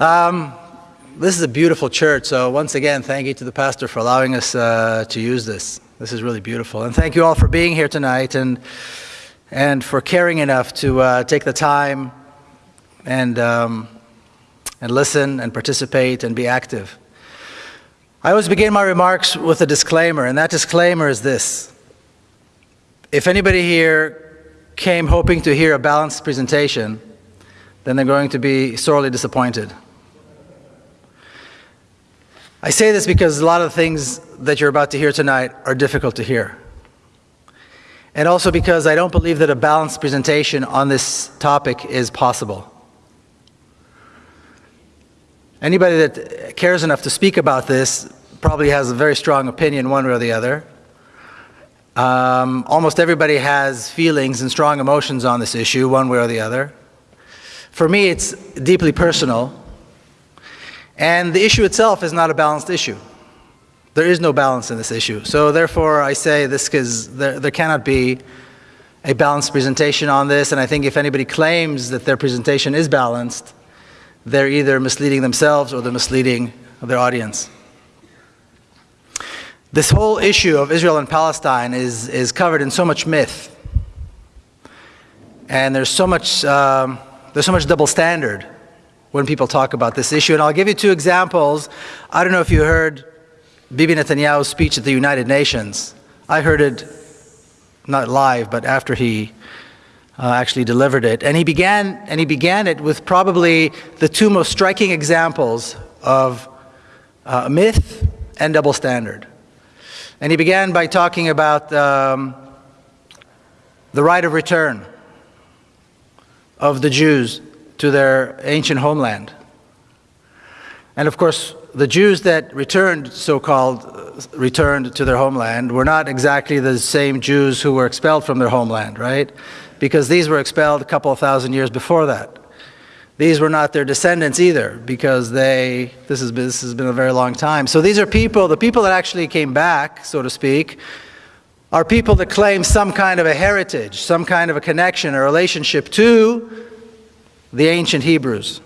Um, this is a beautiful church, so once again, thank you to the pastor for allowing us uh, to use this. This is really beautiful. And thank you all for being here tonight and, and for caring enough to uh, take the time and, um, and listen and participate and be active. I always begin my remarks with a disclaimer, and that disclaimer is this. If anybody here came hoping to hear a balanced presentation, then they're going to be sorely disappointed. I say this because a lot of the things that you're about to hear tonight are difficult to hear. And also because I don't believe that a balanced presentation on this topic is possible. Anybody that cares enough to speak about this probably has a very strong opinion one way or the other. Um, almost everybody has feelings and strong emotions on this issue one way or the other. For me, it's deeply personal and the issue itself is not a balanced issue. There is no balance in this issue. So therefore, I say this because there, there cannot be a balanced presentation on this. And I think if anybody claims that their presentation is balanced, they're either misleading themselves or they're misleading their audience. This whole issue of Israel and Palestine is, is covered in so much myth. And there's so much, um, there's so much double standard when people talk about this issue. And I'll give you two examples. I don't know if you heard Bibi Netanyahu's speech at the United Nations. I heard it not live, but after he uh, actually delivered it. And he began and he began it with probably the two most striking examples of uh, myth and double standard. And he began by talking about um, the right of return of the Jews to their ancient homeland. And of course, the Jews that returned, so-called, uh, returned to their homeland were not exactly the same Jews who were expelled from their homeland, right? Because these were expelled a couple of thousand years before that. These were not their descendants either, because they, this has, been, this has been a very long time. So these are people, the people that actually came back, so to speak, are people that claim some kind of a heritage, some kind of a connection, a relationship to the ancient Hebrews.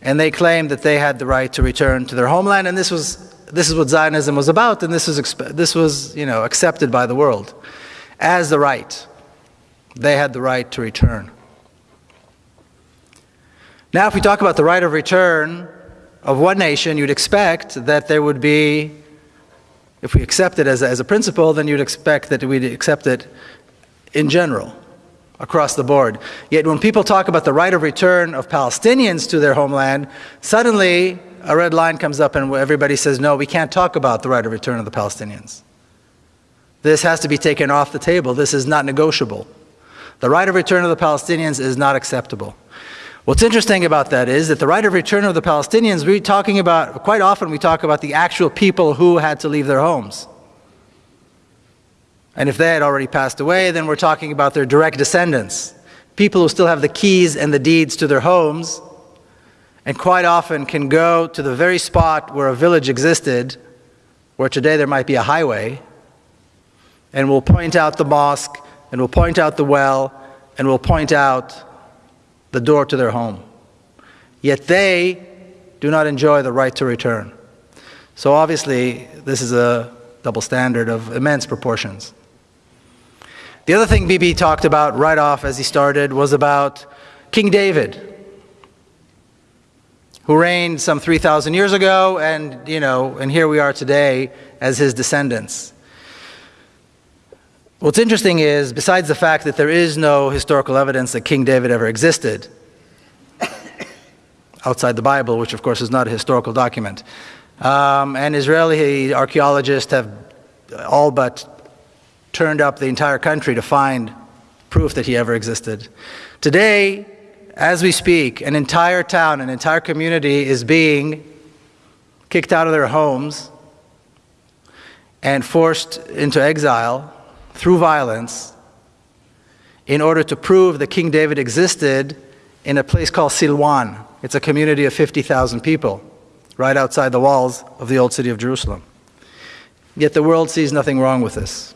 And they claimed that they had the right to return to their homeland, and this was this is what Zionism was about, and this was this was you know accepted by the world as the right. They had the right to return. Now, if we talk about the right of return of one nation, you'd expect that there would be, if we accept it as a, as a principle, then you'd expect that we'd accept it in general across the board. Yet when people talk about the right of return of Palestinians to their homeland, suddenly a red line comes up and everybody says, no, we can't talk about the right of return of the Palestinians. This has to be taken off the table. This is not negotiable. The right of return of the Palestinians is not acceptable. What's interesting about that is that the right of return of the Palestinians, we're talking about, quite often we talk about the actual people who had to leave their homes. And if they had already passed away, then we're talking about their direct descendants, people who still have the keys and the deeds to their homes, and quite often can go to the very spot where a village existed, where today there might be a highway, and will point out the mosque, and will point out the well, and will point out the door to their home. Yet they do not enjoy the right to return. So obviously, this is a double standard of immense proportions. The other thing Bibi talked about right off as he started was about King David, who reigned some 3,000 years ago, and, you know, and here we are today as his descendants. What's interesting is, besides the fact that there is no historical evidence that King David ever existed, outside the Bible, which of course is not a historical document, um, and Israeli archaeologists have all but turned up the entire country to find proof that he ever existed. Today, as we speak, an entire town, an entire community is being kicked out of their homes and forced into exile through violence in order to prove that King David existed in a place called Silwan. It's a community of 50,000 people right outside the walls of the old city of Jerusalem. Yet the world sees nothing wrong with this.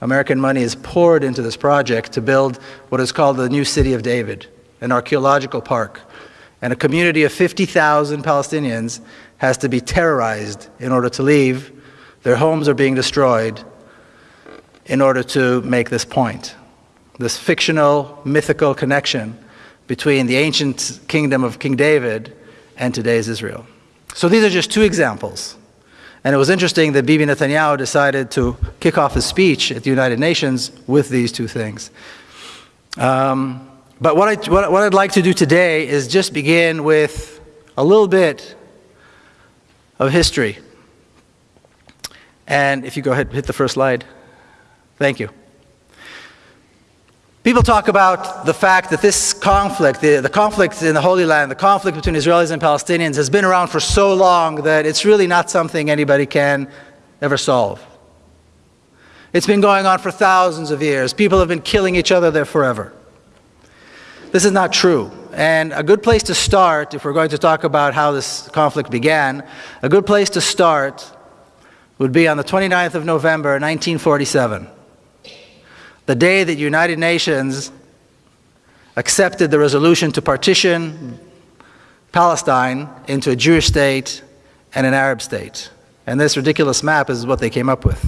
American money is poured into this project to build what is called the new city of David. an archaeological park, and a community of 50,000 Palestinians has to be terrorized in order to leave. Their homes are being destroyed in order to make this point. This fictional, mythical connection between the ancient kingdom of King David and today's Israel. So these are just two examples. And it was interesting that Bibi Netanyahu decided to kick off his speech at the United Nations with these two things. Um, but what, I, what, what I'd like to do today is just begin with a little bit of history. And if you go ahead, hit the first slide. Thank you. People talk about the fact that this conflict, the, the conflict in the Holy Land, the conflict between Israelis and Palestinians has been around for so long that it's really not something anybody can ever solve. It's been going on for thousands of years. People have been killing each other there forever. This is not true. And a good place to start, if we're going to talk about how this conflict began, a good place to start would be on the 29th of November, 1947, the day that United Nations accepted the resolution to partition Palestine into a Jewish state and an Arab state. And this ridiculous map is what they came up with.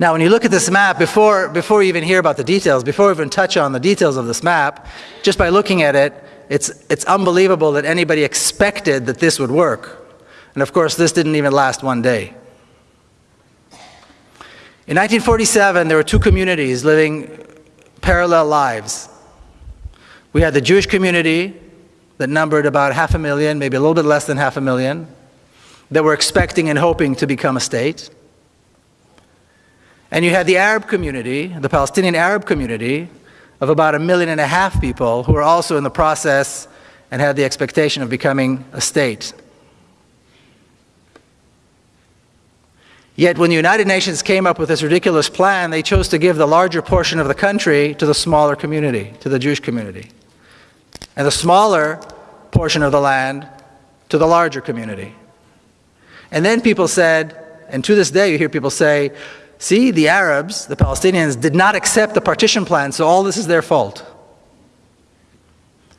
Now, when you look at this map, before, before you even hear about the details, before we even touch on the details of this map, just by looking at it, it's, it's unbelievable that anybody expected that this would work. And of course, this didn't even last one day. In 1947, there were two communities living parallel lives. We had the Jewish community that numbered about half a million, maybe a little bit less than half a million, that were expecting and hoping to become a state. And you had the Arab community, the Palestinian Arab community, of about a million and a half people who were also in the process and had the expectation of becoming a state. Yet when the United Nations came up with this ridiculous plan, they chose to give the larger portion of the country to the smaller community, to the Jewish community. And the smaller portion of the land to the larger community. And then people said, and to this day you hear people say, See, the Arabs, the Palestinians, did not accept the partition plan, so all this is their fault.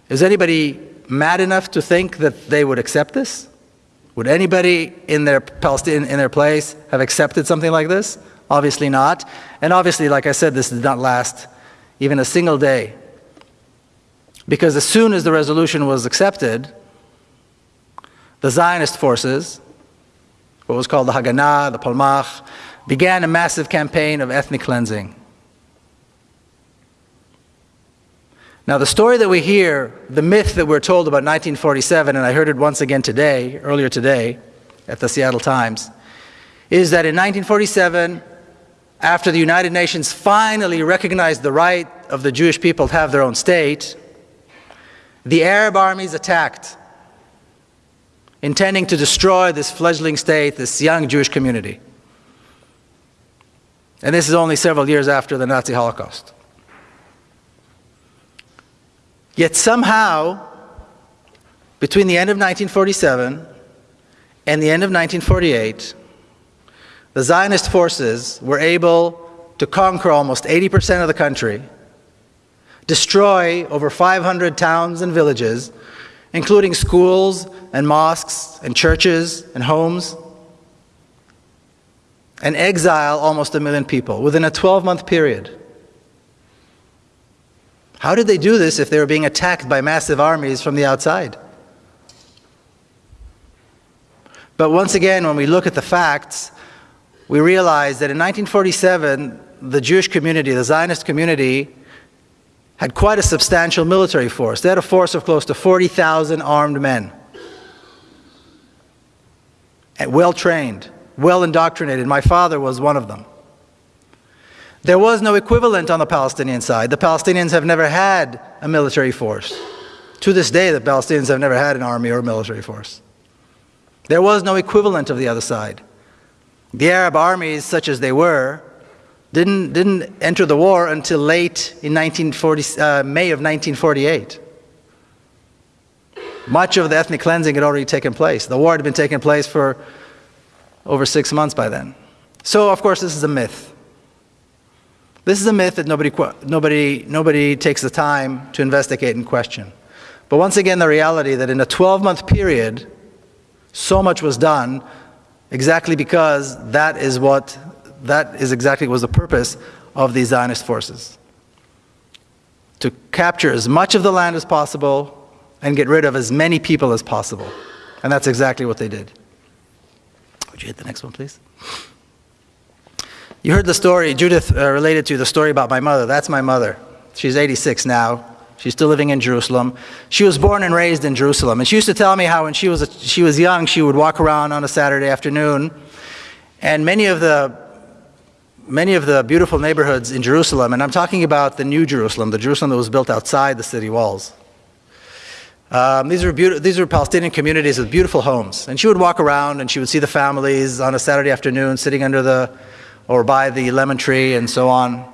Is anybody mad enough to think that they would accept this? Would anybody in their in their place have accepted something like this? Obviously not. And obviously, like I said, this did not last even a single day. Because as soon as the resolution was accepted, the Zionist forces, what was called the Haganah, the Palmach, began a massive campaign of ethnic cleansing. Now, the story that we hear, the myth that we're told about 1947, and I heard it once again today, earlier today, at the Seattle Times, is that in 1947, after the United Nations finally recognized the right of the Jewish people to have their own state, the Arab armies attacked, intending to destroy this fledgling state, this young Jewish community. And this is only several years after the Nazi Holocaust. Yet somehow, between the end of 1947 and the end of 1948, the Zionist forces were able to conquer almost 80% of the country, destroy over 500 towns and villages, including schools and mosques and churches and homes, and exile almost a million people within a 12 month period. How did they do this if they were being attacked by massive armies from the outside? But once again, when we look at the facts, we realize that in 1947, the Jewish community, the Zionist community, had quite a substantial military force. They had a force of close to 40,000 armed men, well trained well indoctrinated. My father was one of them. There was no equivalent on the Palestinian side. The Palestinians have never had a military force. To this day, the Palestinians have never had an army or a military force. There was no equivalent of the other side. The Arab armies, such as they were, didn't, didn't enter the war until late in 1940, uh, May of 1948. Much of the ethnic cleansing had already taken place. The war had been taking place for over six months by then. So, of course, this is a myth. This is a myth that nobody, nobody, nobody takes the time to investigate and question. But once again, the reality that in a 12-month period, so much was done exactly because that is what, that is exactly was the purpose of these Zionist forces. To capture as much of the land as possible and get rid of as many people as possible. And that's exactly what they did. Would you hit the next one, please? You heard the story, Judith uh, related to the story about my mother. That's my mother. She's 86 now. She's still living in Jerusalem. She was born and raised in Jerusalem. And she used to tell me how when she was, a, she was young, she would walk around on a Saturday afternoon. And many of the many of the beautiful neighborhoods in Jerusalem, and I'm talking about the new Jerusalem, the Jerusalem that was built outside the city walls. Um, these, were these were Palestinian communities with beautiful homes. And she would walk around and she would see the families on a Saturday afternoon sitting under the, or by the lemon tree and so on.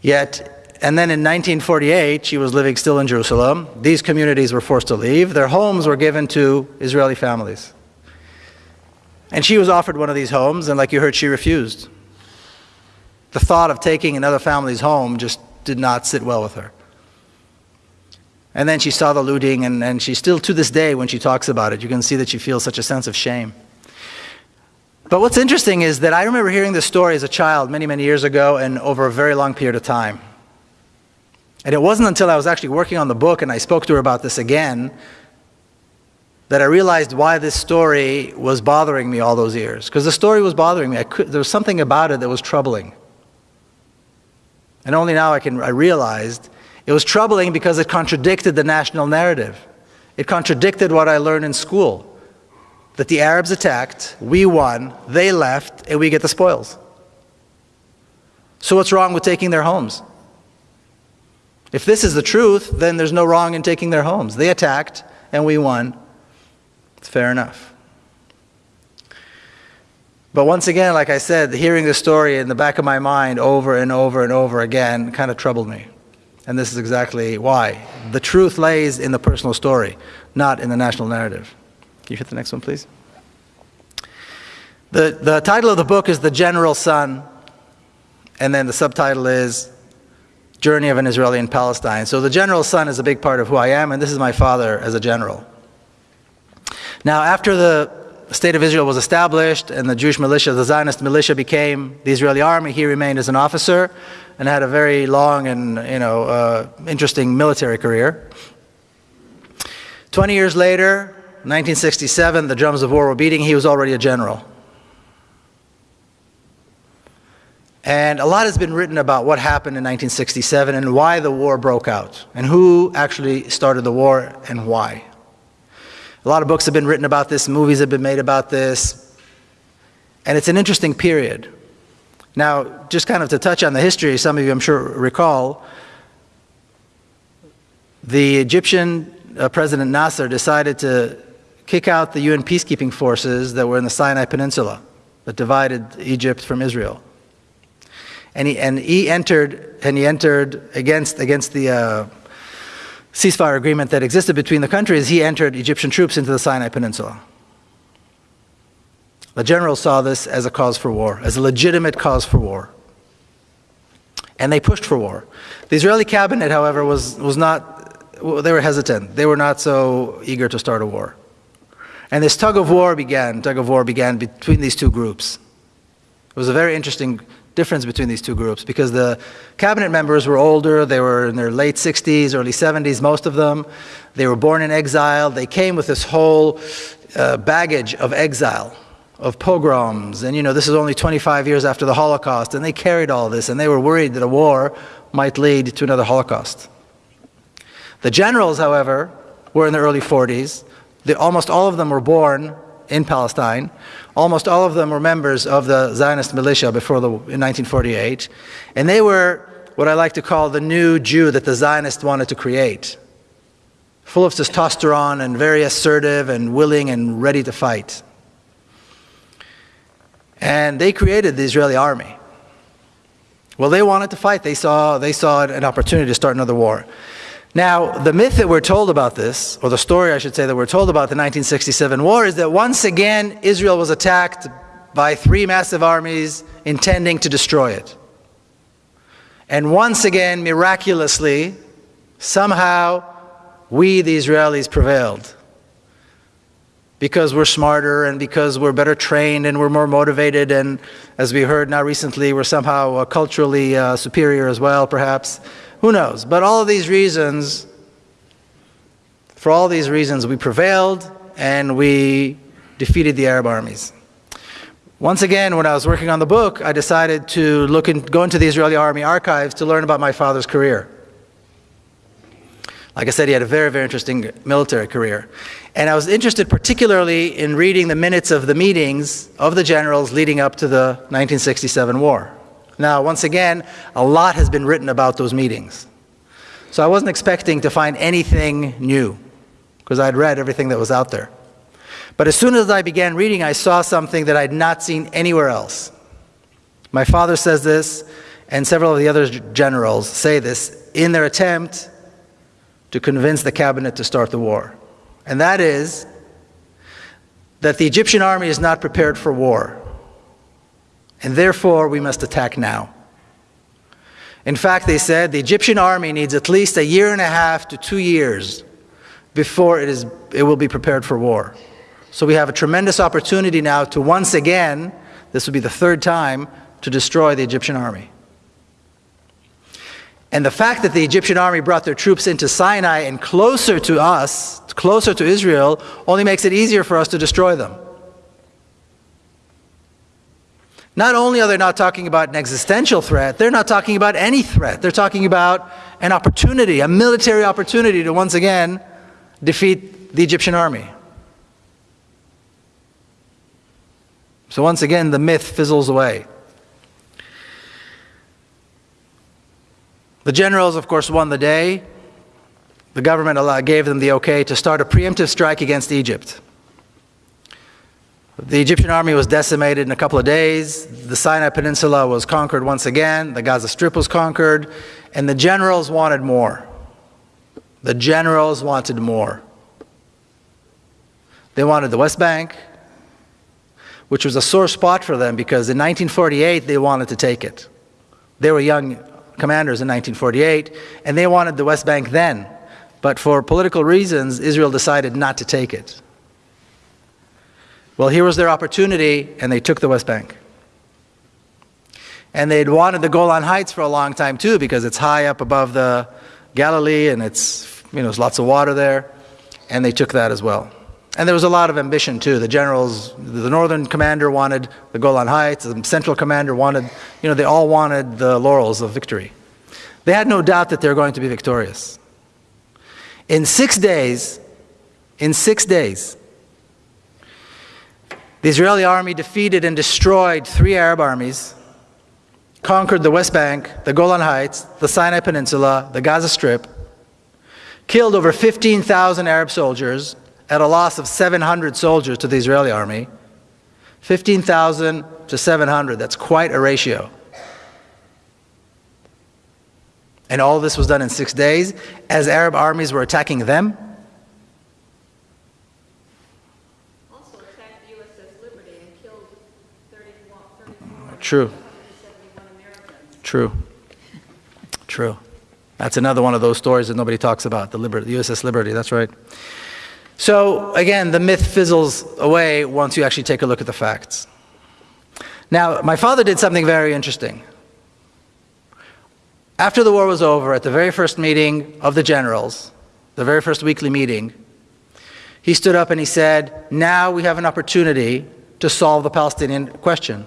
Yet and then in 1948, she was living still in Jerusalem. These communities were forced to leave. Their homes were given to Israeli families. And she was offered one of these homes, and like you heard, she refused. The thought of taking another family's home just did not sit well with her. And then she saw the looting, and, and she still, to this day, when she talks about it, you can see that she feels such a sense of shame. But what's interesting is that I remember hearing this story as a child many, many years ago and over a very long period of time. And it wasn't until I was actually working on the book and I spoke to her about this again that I realized why this story was bothering me all those years. Because the story was bothering me. Could, there was something about it that was troubling. And only now I, can, I realized it was troubling because it contradicted the national narrative. It contradicted what I learned in school. That the Arabs attacked, we won, they left, and we get the spoils. So what's wrong with taking their homes? If this is the truth, then there's no wrong in taking their homes. They attacked and we won. It's fair enough. But once again, like I said, hearing the story in the back of my mind over and over and over again kind of troubled me. And this is exactly why. The truth lays in the personal story, not in the national narrative. Can you hit the next one, please? The, the title of the book is The General Son, and then the subtitle is journey of an Israeli in Palestine. So the general's son is a big part of who I am, and this is my father as a general. Now, after the state of Israel was established and the Jewish militia, the Zionist militia became the Israeli army, he remained as an officer and had a very long and you know, uh, interesting military career. 20 years later, 1967, the drums of war were beating, he was already a general. And a lot has been written about what happened in 1967 and why the war broke out and who actually started the war and why. A lot of books have been written about this, movies have been made about this, and it's an interesting period. Now, just kind of to touch on the history, some of you I'm sure recall, the Egyptian uh, President Nasser decided to kick out the UN peacekeeping forces that were in the Sinai Peninsula that divided Egypt from Israel and he, and he entered and he entered against against the uh, ceasefire agreement that existed between the countries. He entered Egyptian troops into the Sinai Peninsula. The generals saw this as a cause for war, as a legitimate cause for war. And they pushed for war. The Israeli cabinet, however, was, was not, they were hesitant. They were not so eager to start a war. And this tug of war began, tug of war began between these two groups. It was a very interesting difference between these two groups because the cabinet members were older, they were in their late 60s, early 70s, most of them. They were born in exile. They came with this whole uh, baggage of exile, of pogroms. And you know, this is only 25 years after the Holocaust, and they carried all this, and they were worried that a war might lead to another Holocaust. The generals, however, were in the early 40s. The, almost all of them were born in Palestine. Almost all of them were members of the Zionist militia before the, in 1948. And they were what I like to call the new Jew that the Zionists wanted to create. Full of testosterone and very assertive and willing and ready to fight. And they created the Israeli army. Well, they wanted to fight. They saw, they saw an opportunity to start another war. Now, the myth that we're told about this, or the story I should say that we're told about the 1967 war, is that once again Israel was attacked by three massive armies intending to destroy it. And once again, miraculously, somehow, we, the Israelis, prevailed. Because we're smarter and because we're better trained and we're more motivated, and as we heard now recently, we're somehow uh, culturally uh, superior as well, perhaps. Who knows? But all of these reasons, for all these reasons, we prevailed and we defeated the Arab armies. Once again, when I was working on the book, I decided to look and go into the Israeli army archives to learn about my father's career. Like I said, he had a very, very interesting military career. And I was interested particularly in reading the minutes of the meetings of the generals leading up to the 1967 war. Now, once again, a lot has been written about those meetings. So I wasn't expecting to find anything new because I'd read everything that was out there. But as soon as I began reading, I saw something that I'd not seen anywhere else. My father says this, and several of the other generals say this in their attempt to convince the cabinet to start the war. And that is that the Egyptian army is not prepared for war. And therefore, we must attack now. In fact, they said the Egyptian army needs at least a year and a half to two years before it, is, it will be prepared for war. So we have a tremendous opportunity now to once again, this will be the third time, to destroy the Egyptian army. And the fact that the Egyptian army brought their troops into Sinai and closer to us, closer to Israel, only makes it easier for us to destroy them. Not only are they not talking about an existential threat, they're not talking about any threat. They're talking about an opportunity, a military opportunity to once again defeat the Egyptian army. So once again, the myth fizzles away. The generals, of course, won the day. The government uh, gave them the okay to start a preemptive strike against Egypt. The Egyptian army was decimated in a couple of days. The Sinai Peninsula was conquered once again. The Gaza Strip was conquered. And the generals wanted more. The generals wanted more. They wanted the West Bank, which was a sore spot for them because in 1948 they wanted to take it. They were young commanders in 1948 and they wanted the West Bank then. But for political reasons, Israel decided not to take it. Well, here was their opportunity and they took the West Bank. And they'd wanted the Golan Heights for a long time too because it's high up above the Galilee and it's, you know, there's lots of water there. And they took that as well. And there was a lot of ambition too. The generals, the northern commander wanted the Golan Heights, the central commander wanted, you know, they all wanted the laurels of victory. They had no doubt that they were going to be victorious. In six days, in six days, the Israeli army defeated and destroyed three Arab armies, conquered the West Bank, the Golan Heights, the Sinai Peninsula, the Gaza Strip, killed over 15,000 Arab soldiers, at a loss of 700 soldiers to the Israeli army, 15,000 to 700, that's quite a ratio. And all this was done in six days as Arab armies were attacking them. Also attacked USS Liberty and killed 34, True. True. True. That's another one of those stories that nobody talks about, the, Liberty, the USS Liberty, that's right. So again, the myth fizzles away once you actually take a look at the facts. Now, my father did something very interesting. After the war was over, at the very first meeting of the generals, the very first weekly meeting, he stood up and he said, now we have an opportunity to solve the Palestinian question.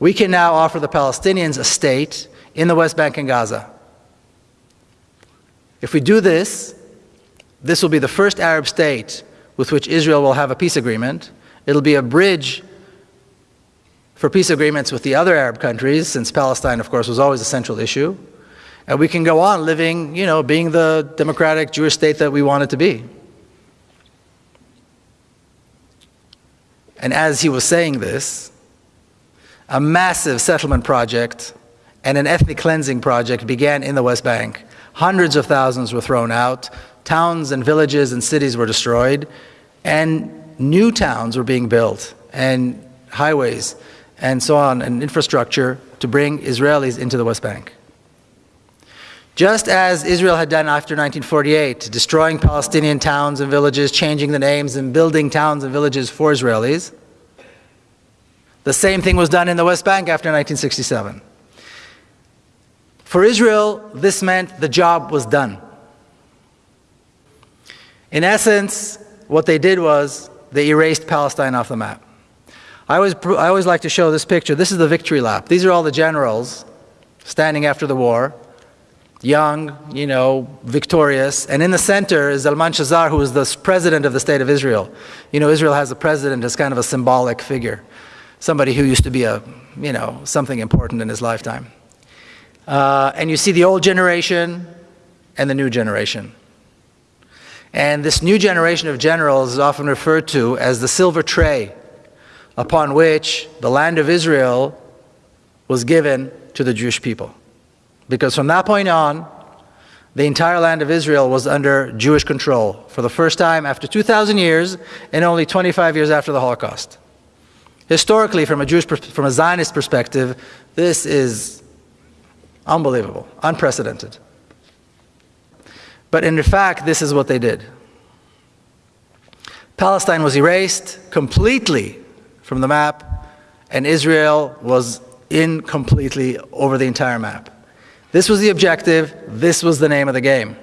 We can now offer the Palestinians a state in the West Bank and Gaza. If we do this, this will be the first Arab state with which Israel will have a peace agreement. It'll be a bridge for peace agreements with the other Arab countries, since Palestine, of course, was always a central issue. And we can go on living, you know, being the democratic Jewish state that we want it to be. And as he was saying this, a massive settlement project and an ethnic cleansing project began in the West Bank. Hundreds of thousands were thrown out towns and villages and cities were destroyed, and new towns were being built. And highways and so on, and infrastructure to bring Israelis into the West Bank. Just as Israel had done after 1948, destroying Palestinian towns and villages, changing the names, and building towns and villages for Israelis, the same thing was done in the West Bank after 1967. For Israel, this meant the job was done. In essence, what they did was they erased Palestine off the map. I always, I always like to show this picture. This is the victory lap. These are all the generals standing after the war, young, you know, victorious. And in the center is Zalman Shazar, who is the president of the state of Israel. You know, Israel has a president as kind of a symbolic figure, somebody who used to be a, you know, something important in his lifetime. Uh, and you see the old generation and the new generation. And this new generation of generals is often referred to as the silver tray upon which the land of Israel was given to the Jewish people. Because from that point on, the entire land of Israel was under Jewish control for the first time after 2,000 years and only 25 years after the Holocaust. Historically, from a Jewish, from a Zionist perspective, this is unbelievable, unprecedented. But in fact, this is what they did. Palestine was erased completely from the map, and Israel was in completely over the entire map. This was the objective, this was the name of the game.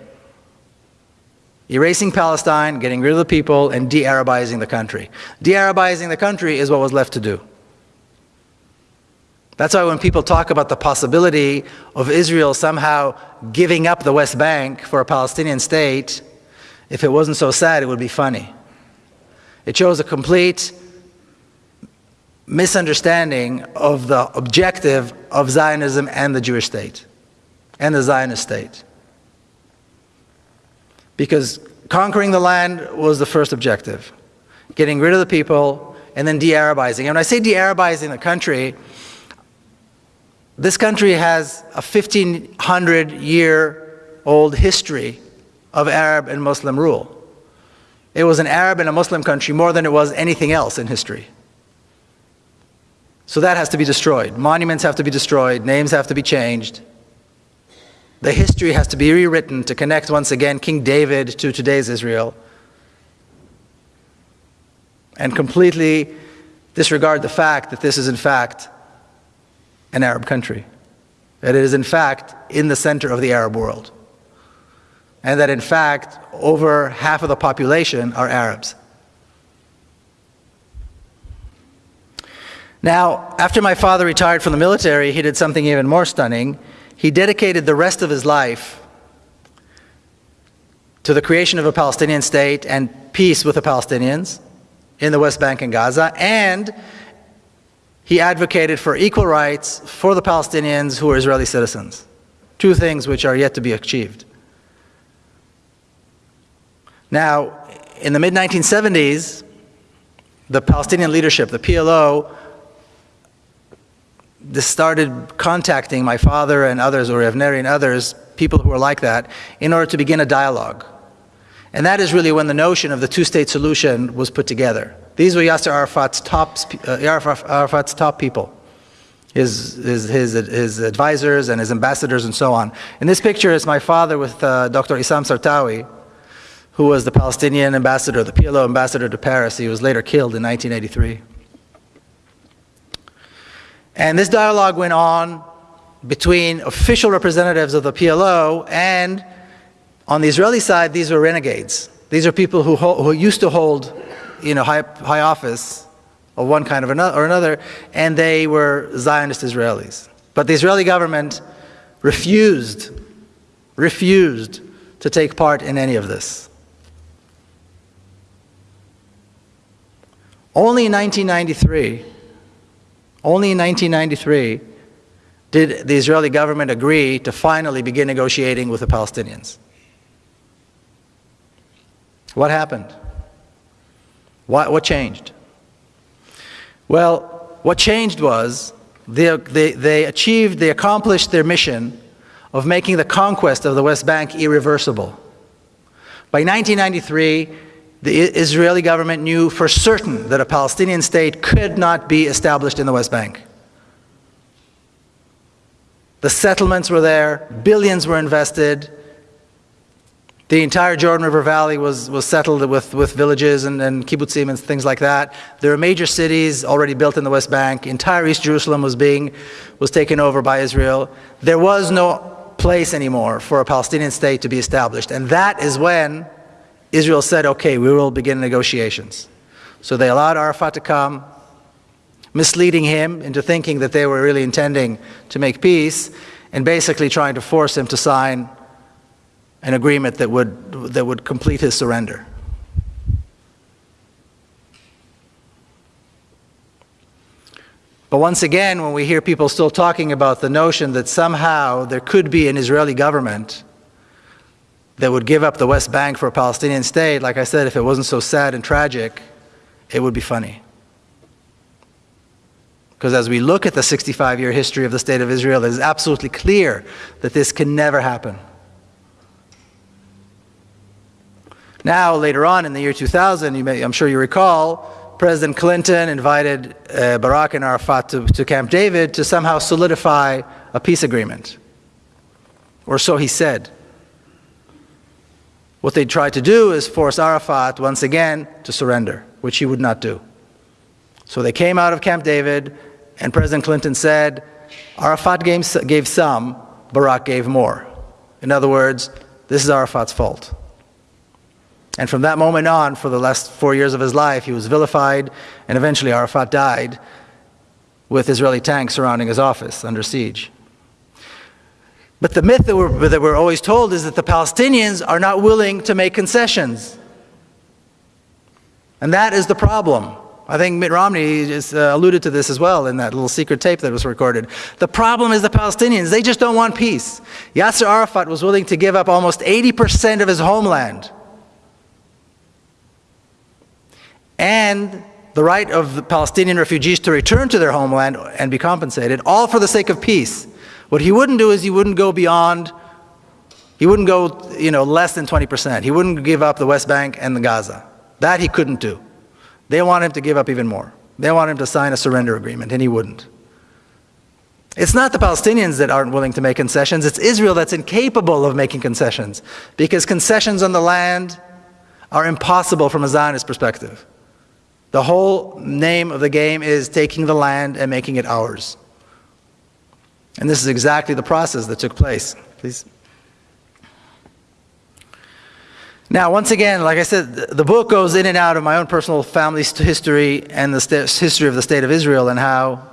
Erasing Palestine, getting rid of the people, and de Arabizing the country. De Arabizing the country is what was left to do. That's why when people talk about the possibility of Israel somehow giving up the West Bank for a Palestinian state, if it wasn't so sad, it would be funny. It shows a complete misunderstanding of the objective of Zionism and the Jewish state and the Zionist state. Because conquering the land was the first objective, getting rid of the people and then de Arabizing. And when I say de Arabizing the country, this country has a 1500 year old history of Arab and Muslim rule. It was an Arab and a Muslim country more than it was anything else in history. So that has to be destroyed. Monuments have to be destroyed, names have to be changed. The history has to be rewritten to connect once again King David to today's Israel. And completely disregard the fact that this is in fact an Arab country. That it is in fact in the center of the Arab world. And that in fact over half of the population are Arabs. Now, after my father retired from the military, he did something even more stunning. He dedicated the rest of his life to the creation of a Palestinian state and peace with the Palestinians in the West Bank and Gaza, and he advocated for equal rights for the Palestinians who are Israeli citizens. Two things which are yet to be achieved. Now, in the mid 1970s, the Palestinian leadership, the PLO, this started contacting my father and others, Uri Avnery and others, people who were like that, in order to begin a dialogue. And that is really when the notion of the two-state solution was put together. These were Yasser Arafat's top, uh, Arafat's top people, his, his, his, his, advisors and his ambassadors and so on. In this picture is my father with uh, Dr. Issam Sartawi, who was the Palestinian ambassador, the PLO ambassador to Paris. He was later killed in 1983. And this dialogue went on between official representatives of the PLO and on the Israeli side, these were renegades. These are people who, who used to hold you know, high, high office of one kind of another, or another, and they were Zionist Israelis. But the Israeli government refused, refused to take part in any of this. Only in 1993, only in 1993 did the Israeli government agree to finally begin negotiating with the Palestinians. What happened? What, what changed? Well, what changed was they, they, they achieved, they accomplished their mission of making the conquest of the West Bank irreversible. By 1993, the Israeli government knew for certain that a Palestinian state could not be established in the West Bank. The settlements were there, billions were invested. The entire Jordan River Valley was, was settled with, with villages and, and kibbutzim and things like that. There were major cities already built in the West Bank. Entire East Jerusalem was being was taken over by Israel. There was no place anymore for a Palestinian state to be established. And that is when Israel said, okay, we will begin negotiations. So they allowed Arafat to come, misleading him into thinking that they were really intending to make peace, and basically trying to force him to sign an agreement that would, that would complete his surrender. But once again, when we hear people still talking about the notion that somehow there could be an Israeli government that would give up the West Bank for a Palestinian state, like I said, if it wasn't so sad and tragic, it would be funny. Because as we look at the 65 year history of the State of Israel, it is absolutely clear that this can never happen. Now, later on in the year 2000, you may, I'm sure you recall, President Clinton invited uh, Barak and Arafat to, to Camp David to somehow solidify a peace agreement. Or so he said. What they tried to do is force Arafat once again to surrender, which he would not do. So they came out of Camp David, and President Clinton said, Arafat gave, gave some, Barak gave more. In other words, this is Arafat's fault. And from that moment on, for the last four years of his life, he was vilified, and eventually Arafat died with Israeli tanks surrounding his office under siege. But the myth that we're, that we're always told is that the Palestinians are not willing to make concessions. And that is the problem. I think Mitt Romney just uh, alluded to this as well in that little secret tape that was recorded. The problem is the Palestinians. They just don't want peace. Yasser Arafat was willing to give up almost 80% of his homeland and the right of the Palestinian refugees to return to their homeland and be compensated, all for the sake of peace. What he wouldn't do is he wouldn't go beyond, he wouldn't go, you know, less than 20%. He wouldn't give up the West Bank and the Gaza. That he couldn't do. They want him to give up even more. They want him to sign a surrender agreement, and he wouldn't. It's not the Palestinians that aren't willing to make concessions, it's Israel that's incapable of making concessions, because concessions on the land are impossible from a Zionist perspective. The whole name of the game is taking the land and making it ours. And this is exactly the process that took place. Please. Now, once again, like I said, the book goes in and out of my own personal family history and the history of the state of Israel and how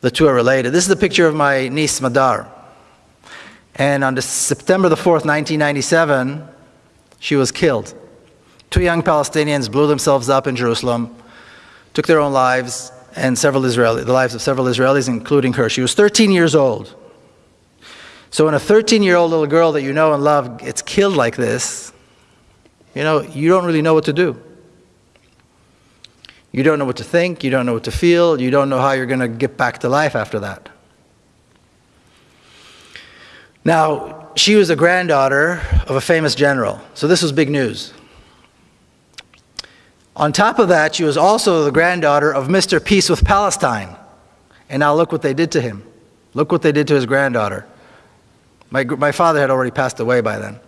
the two are related. This is a picture of my niece, Smadar. And on September the 4th, 1997, she was killed. Two young Palestinians blew themselves up in Jerusalem, took their own lives, and several Israeli, the lives of several Israelis, including her. She was 13 years old. So when a 13-year-old little girl that you know and love gets killed like this, you know, you don't really know what to do. You don't know what to think, you don't know what to feel, you don't know how you're going to get back to life after that. Now, she was a granddaughter of a famous general, so this was big news. On top of that, she was also the granddaughter of Mr. Peace with Palestine. And now look what they did to him. Look what they did to his granddaughter. My, my father had already passed away by then.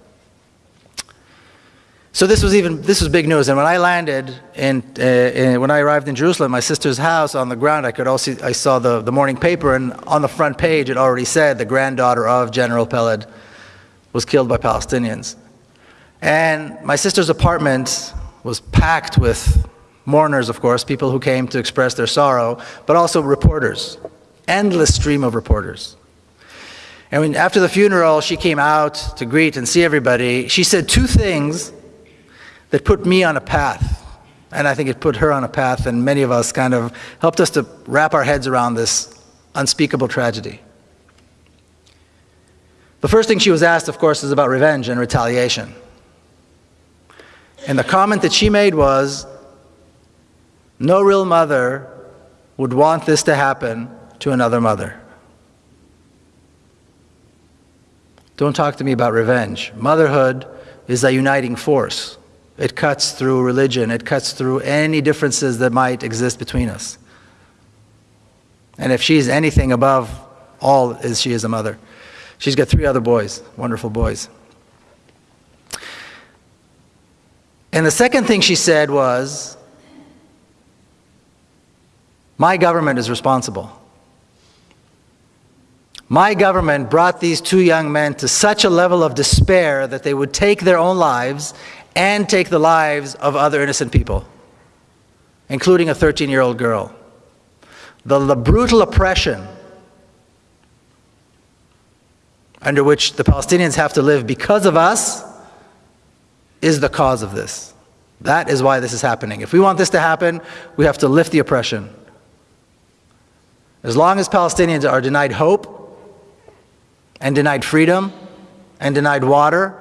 So this was even this was big news. And when I landed in, uh, when I arrived in Jerusalem, my sister's house on the ground, I could also I saw the, the morning paper, and on the front page it already said the granddaughter of General Peled was killed by Palestinians. And my sister's apartment was packed with mourners, of course, people who came to express their sorrow, but also reporters, endless stream of reporters. And when, after the funeral, she came out to greet and see everybody. She said two things that put me on a path. And I think it put her on a path, and many of us kind of helped us to wrap our heads around this unspeakable tragedy. The first thing she was asked, of course, is about revenge and retaliation. And the comment that she made was no real mother would want this to happen to another mother. Don't talk to me about revenge. Motherhood is a uniting force. It cuts through religion. It cuts through any differences that might exist between us. And if she's anything above all, is she is a mother. She's got three other boys, wonderful boys. And the second thing she said was, My government is responsible. My government brought these two young men to such a level of despair that they would take their own lives and take the lives of other innocent people, including a 13 year old girl. The, the, brutal oppression under which the Palestinians have to live because of us is the cause of this. That is why this is happening. If we want this to happen, we have to lift the oppression. As long as Palestinians are denied hope and denied freedom and denied water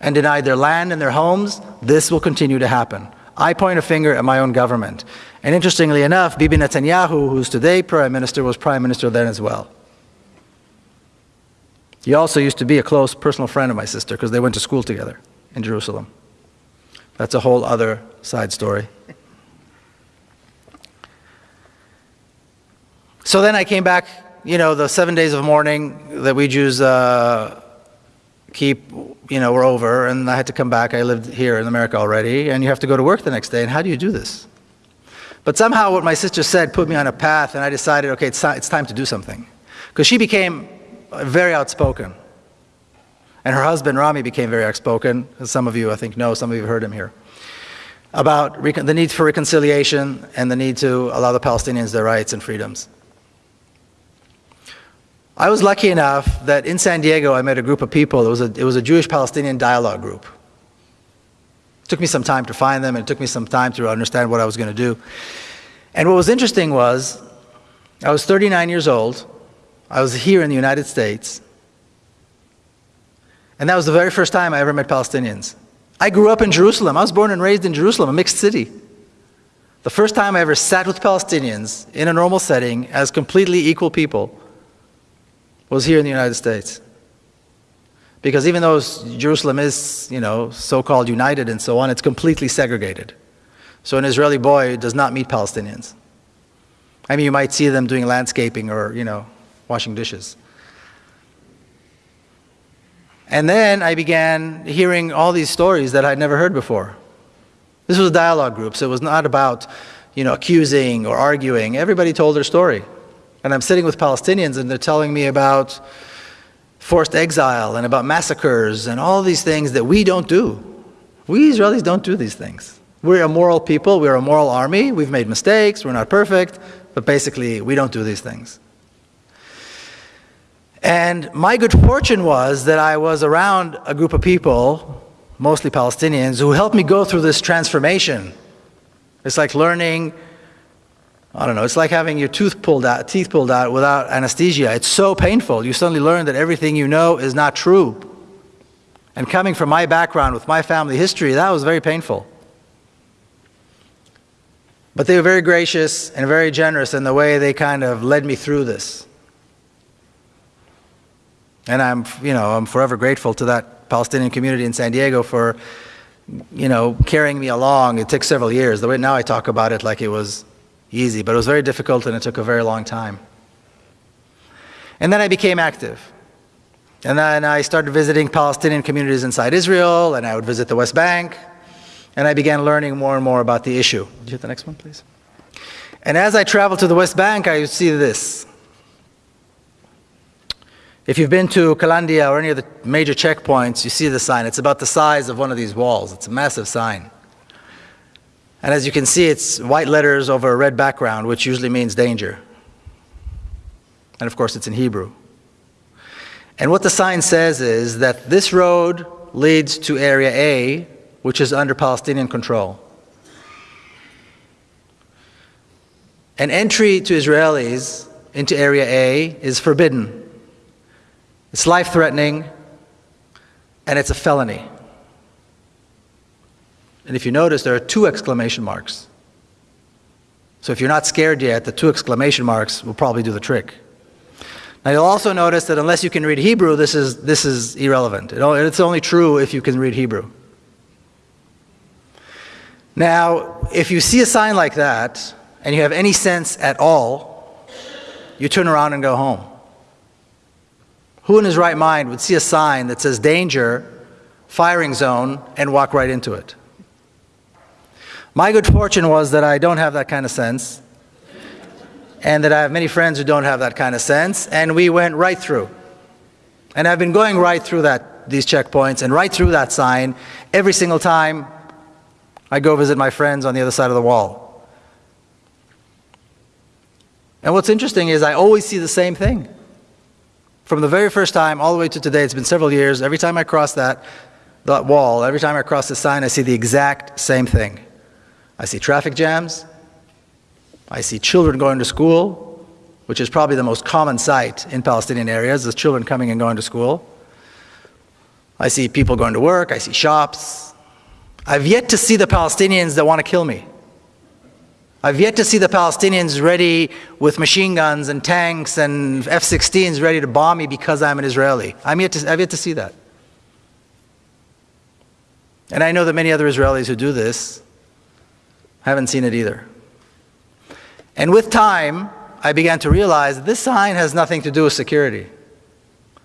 and denied their land and their homes, this will continue to happen. I point a finger at my own government. And interestingly enough, Bibi Netanyahu, who's today prime minister, was prime minister then as well. He also used to be a close personal friend of my sister because they went to school together in Jerusalem. That's a whole other side story. So then I came back, you know, the seven days of mourning that we Jews uh, keep, you know, were over, and I had to come back. I lived here in America already, and you have to go to work the next day. And how do you do this? But somehow, what my sister said put me on a path, and I decided, okay, it's, it's time to do something. Because she became very outspoken. And her husband, Rami, became very outspoken, as some of you, I think, know, some of you have heard him here, about the need for reconciliation and the need to allow the Palestinians their rights and freedoms. I was lucky enough that in San Diego I met a group of people. It was a, it was a Jewish Palestinian dialogue group. It took me some time to find them, and it took me some time to understand what I was going to do. And what was interesting was, I was 39 years old. I was here in the United States. And that was the very first time I ever met Palestinians. I grew up in Jerusalem. I was born and raised in Jerusalem, a mixed city. The first time I ever sat with Palestinians in a normal setting as completely equal people was here in the United States. Because even though Jerusalem is, you know, so-called united and so on, it's completely segregated. So an Israeli boy does not meet Palestinians. I mean, you might see them doing landscaping or, you know, washing dishes. And then I began hearing all these stories that I'd never heard before. This was a dialogue group, so it was not about, you know, accusing or arguing. Everybody told their story. And I'm sitting with Palestinians and they're telling me about forced exile and about massacres and all these things that we don't do. We Israelis don't do these things. We're a moral people, we're a moral army, we've made mistakes, we're not perfect, but basically we don't do these things. And my good fortune was that I was around a group of people, mostly Palestinians, who helped me go through this transformation. It's like learning, I don't know, it's like having your tooth pulled out, teeth pulled out without anesthesia. It's so painful. You suddenly learn that everything you know is not true. And coming from my background with my family history, that was very painful. But they were very gracious and very generous in the way they kind of led me through this. And I'm, you know, I'm forever grateful to that Palestinian community in San Diego for, you know, carrying me along. It took several years. The way now I talk about it like it was easy, but it was very difficult and it took a very long time. And then I became active. And then I started visiting Palestinian communities inside Israel, and I would visit the West Bank, and I began learning more and more about the issue. Did you hit the next one, please? And as I traveled to the West Bank, I would see this. If you've been to Kalandia or any of the major checkpoints, you see the sign. It's about the size of one of these walls. It's a massive sign. And as you can see, it's white letters over a red background, which usually means danger. And of course, it's in Hebrew. And what the sign says is that this road leads to Area A, which is under Palestinian control. An entry to Israelis into Area A is forbidden. It's life threatening and it's a felony. And if you notice, there are two exclamation marks. So if you're not scared yet, the two exclamation marks will probably do the trick. Now you'll also notice that unless you can read Hebrew, this is, this is irrelevant. It, it's only true if you can read Hebrew. Now, if you see a sign like that and you have any sense at all, you turn around and go home. Who in his right mind would see a sign that says danger, firing zone, and walk right into it? My good fortune was that I don't have that kind of sense, and that I have many friends who don't have that kind of sense, and we went right through. And I've been going right through that, these checkpoints and right through that sign every single time I go visit my friends on the other side of the wall. And what's interesting is I always see the same thing. From the very first time all the way to today, it's been several years, every time I cross that, that wall, every time I cross the sign, I see the exact same thing. I see traffic jams, I see children going to school, which is probably the most common sight in Palestinian areas, is children coming and going to school. I see people going to work, I see shops. I've yet to see the Palestinians that want to kill me. I've yet to see the Palestinians ready with machine guns and tanks and F-16s ready to bomb me because I'm an Israeli. I'm yet to, I've yet to see that. And I know that many other Israelis who do this haven't seen it either. And with time, I began to realize this sign has nothing to do with security.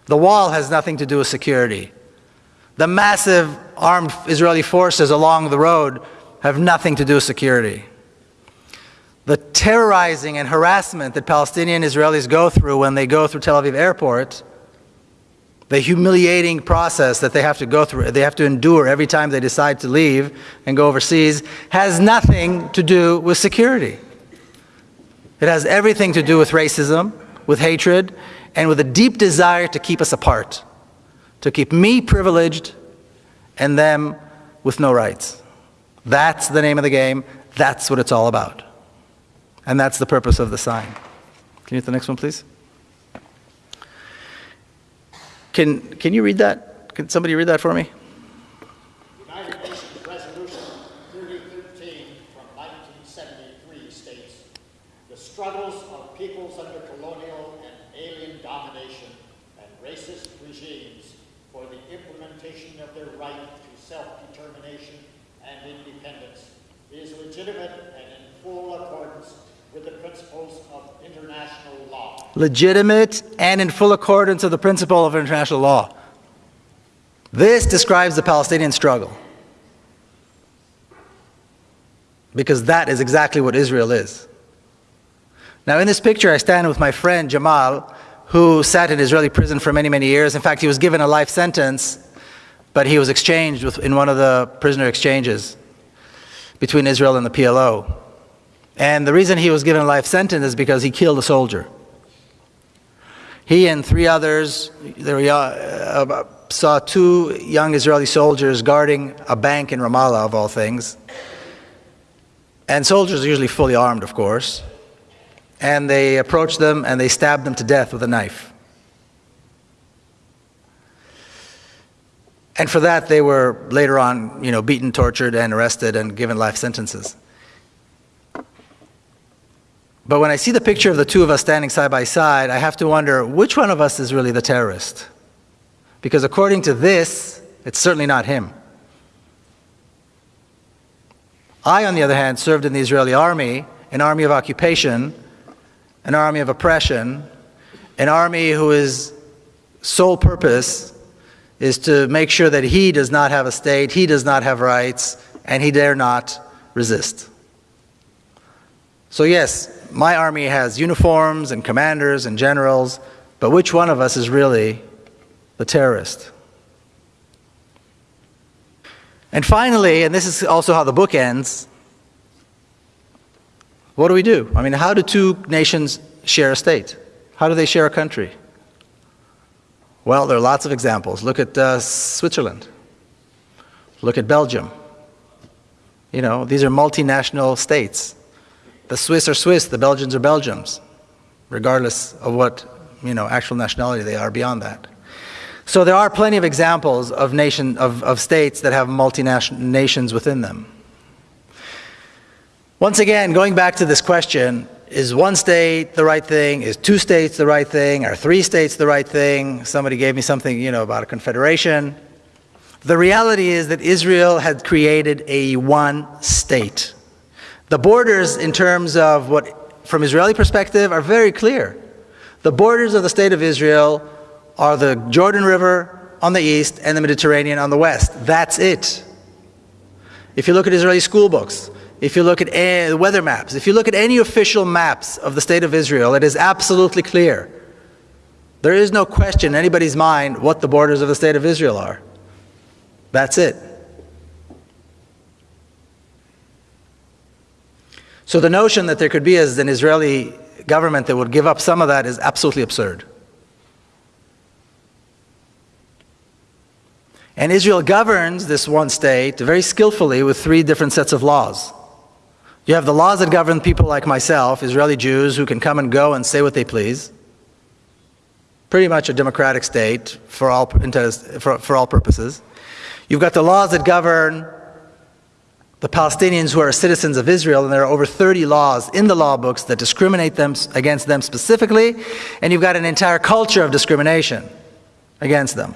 The wall has nothing to do with security. The massive armed Israeli forces along the road have nothing to do with security. The terrorizing and harassment that Palestinian Israelis go through when they go through Tel Aviv airport, the humiliating process that they have to go through, they have to endure every time they decide to leave and go overseas, has nothing to do with security. It has everything to do with racism, with hatred, and with a deep desire to keep us apart, to keep me privileged and them with no rights. That's the name of the game. That's what it's all about. And that's the purpose of the sign. Can you hit the next one, please? Can, can you read that? Can somebody read that for me? United Nations Resolution 3013 from 1973 states, "The struggles of peoples under colonial and alien domination and racist regimes for the implementation of their right to self-determination and independence is legitimate and in full accordance with the principles of international law." legitimate and in full accordance with the principle of international law. This describes the Palestinian struggle. Because that is exactly what Israel is. Now, in this picture, I stand with my friend Jamal, who sat in Israeli prison for many, many years. In fact, he was given a life sentence, but he was exchanged with, in one of the prisoner exchanges between Israel and the PLO. And the reason he was given a life sentence is because he killed a soldier. He and three others were, uh, saw two young Israeli soldiers guarding a bank in Ramallah, of all things. And soldiers are usually fully armed, of course. And they approached them and they stabbed them to death with a knife. And for that, they were later on, you know, beaten, tortured, and arrested and given life sentences. But when I see the picture of the two of us standing side by side, I have to wonder which one of us is really the terrorist? Because according to this, it's certainly not him. I, on the other hand, served in the Israeli army, an army of occupation, an army of oppression, an army whose sole purpose is to make sure that he does not have a state, he does not have rights, and he dare not resist. So yes, my army has uniforms and commanders and generals, but which one of us is really the terrorist? And finally, and this is also how the book ends, what do we do? I mean, how do two nations share a state? How do they share a country? Well, there are lots of examples. Look at uh, Switzerland. Look at Belgium. You know, these are multinational states. The Swiss are Swiss, the Belgians are Belgians, regardless of what, you know, actual nationality they are beyond that. So there are plenty of examples of, nation, of, of states that have multinational nations within them. Once again, going back to this question, is one state the right thing? Is two states the right thing? Are three states the right thing? Somebody gave me something, you know, about a confederation. The reality is that Israel had created a one state. The borders, in terms of what, from Israeli perspective, are very clear. The borders of the state of Israel are the Jordan River on the east and the Mediterranean on the west. That's it. If you look at Israeli school books, if you look at the weather maps, if you look at any official maps of the state of Israel, it is absolutely clear. There is no question in anybody's mind what the borders of the state of Israel are. That's it. So the notion that there could be as an Israeli government that would give up some of that is absolutely absurd. And Israel governs this one state very skillfully with three different sets of laws. You have the laws that govern people like myself, Israeli Jews, who can come and go and say what they please. Pretty much a democratic state for all, for, for all purposes. You've got the laws that govern the Palestinians who are citizens of Israel, and there are over 30 laws in the law books that discriminate them against them specifically, and you've got an entire culture of discrimination against them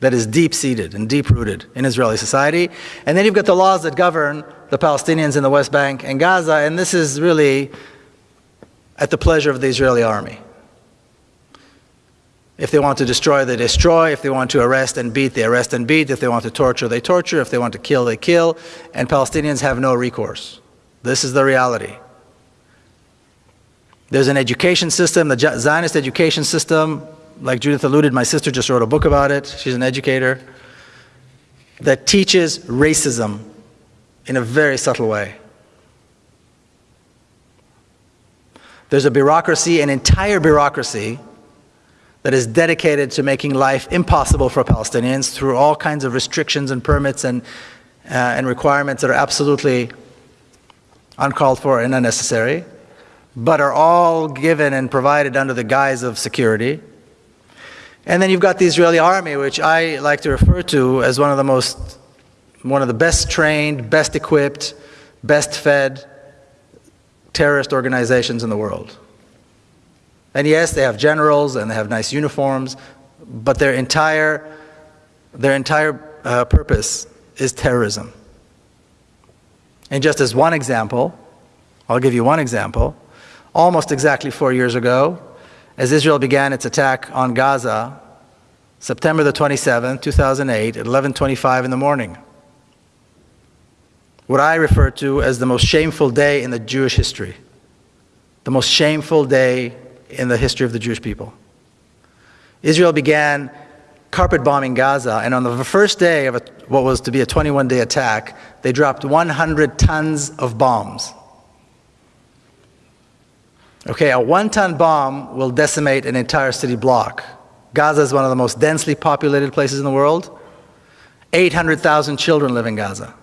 that is deep-seated and deep-rooted in Israeli society. And then you've got the laws that govern the Palestinians in the West Bank and Gaza, and this is really at the pleasure of the Israeli army. If they want to destroy, they destroy. If they want to arrest and beat, they arrest and beat. If they want to torture, they torture. If they want to kill, they kill. And Palestinians have no recourse. This is the reality. There's an education system, the Zionist education system, like Judith alluded, my sister just wrote a book about it. She's an educator that teaches racism in a very subtle way. There's a bureaucracy, an entire bureaucracy, that is dedicated to making life impossible for Palestinians through all kinds of restrictions and permits and, uh, and requirements that are absolutely uncalled for and unnecessary, but are all given and provided under the guise of security. And then you've got the Israeli army, which I like to refer to as one of the most, one of the best trained, best equipped, best fed terrorist organizations in the world. And yes, they have generals and they have nice uniforms, but their entire, their entire uh, purpose is terrorism. And just as one example, I'll give you one example. Almost exactly four years ago, as Israel began its attack on Gaza, September the 27th, 2008, at 11.25 in the morning, what I refer to as the most shameful day in the Jewish history. The most shameful day in the history of the Jewish people. Israel began carpet bombing Gaza, and on the first day of a, what was to be a 21 day attack, they dropped 100 tons of bombs. Okay, a one ton bomb will decimate an entire city block. Gaza is one of the most densely populated places in the world. 800,000 children live in Gaza.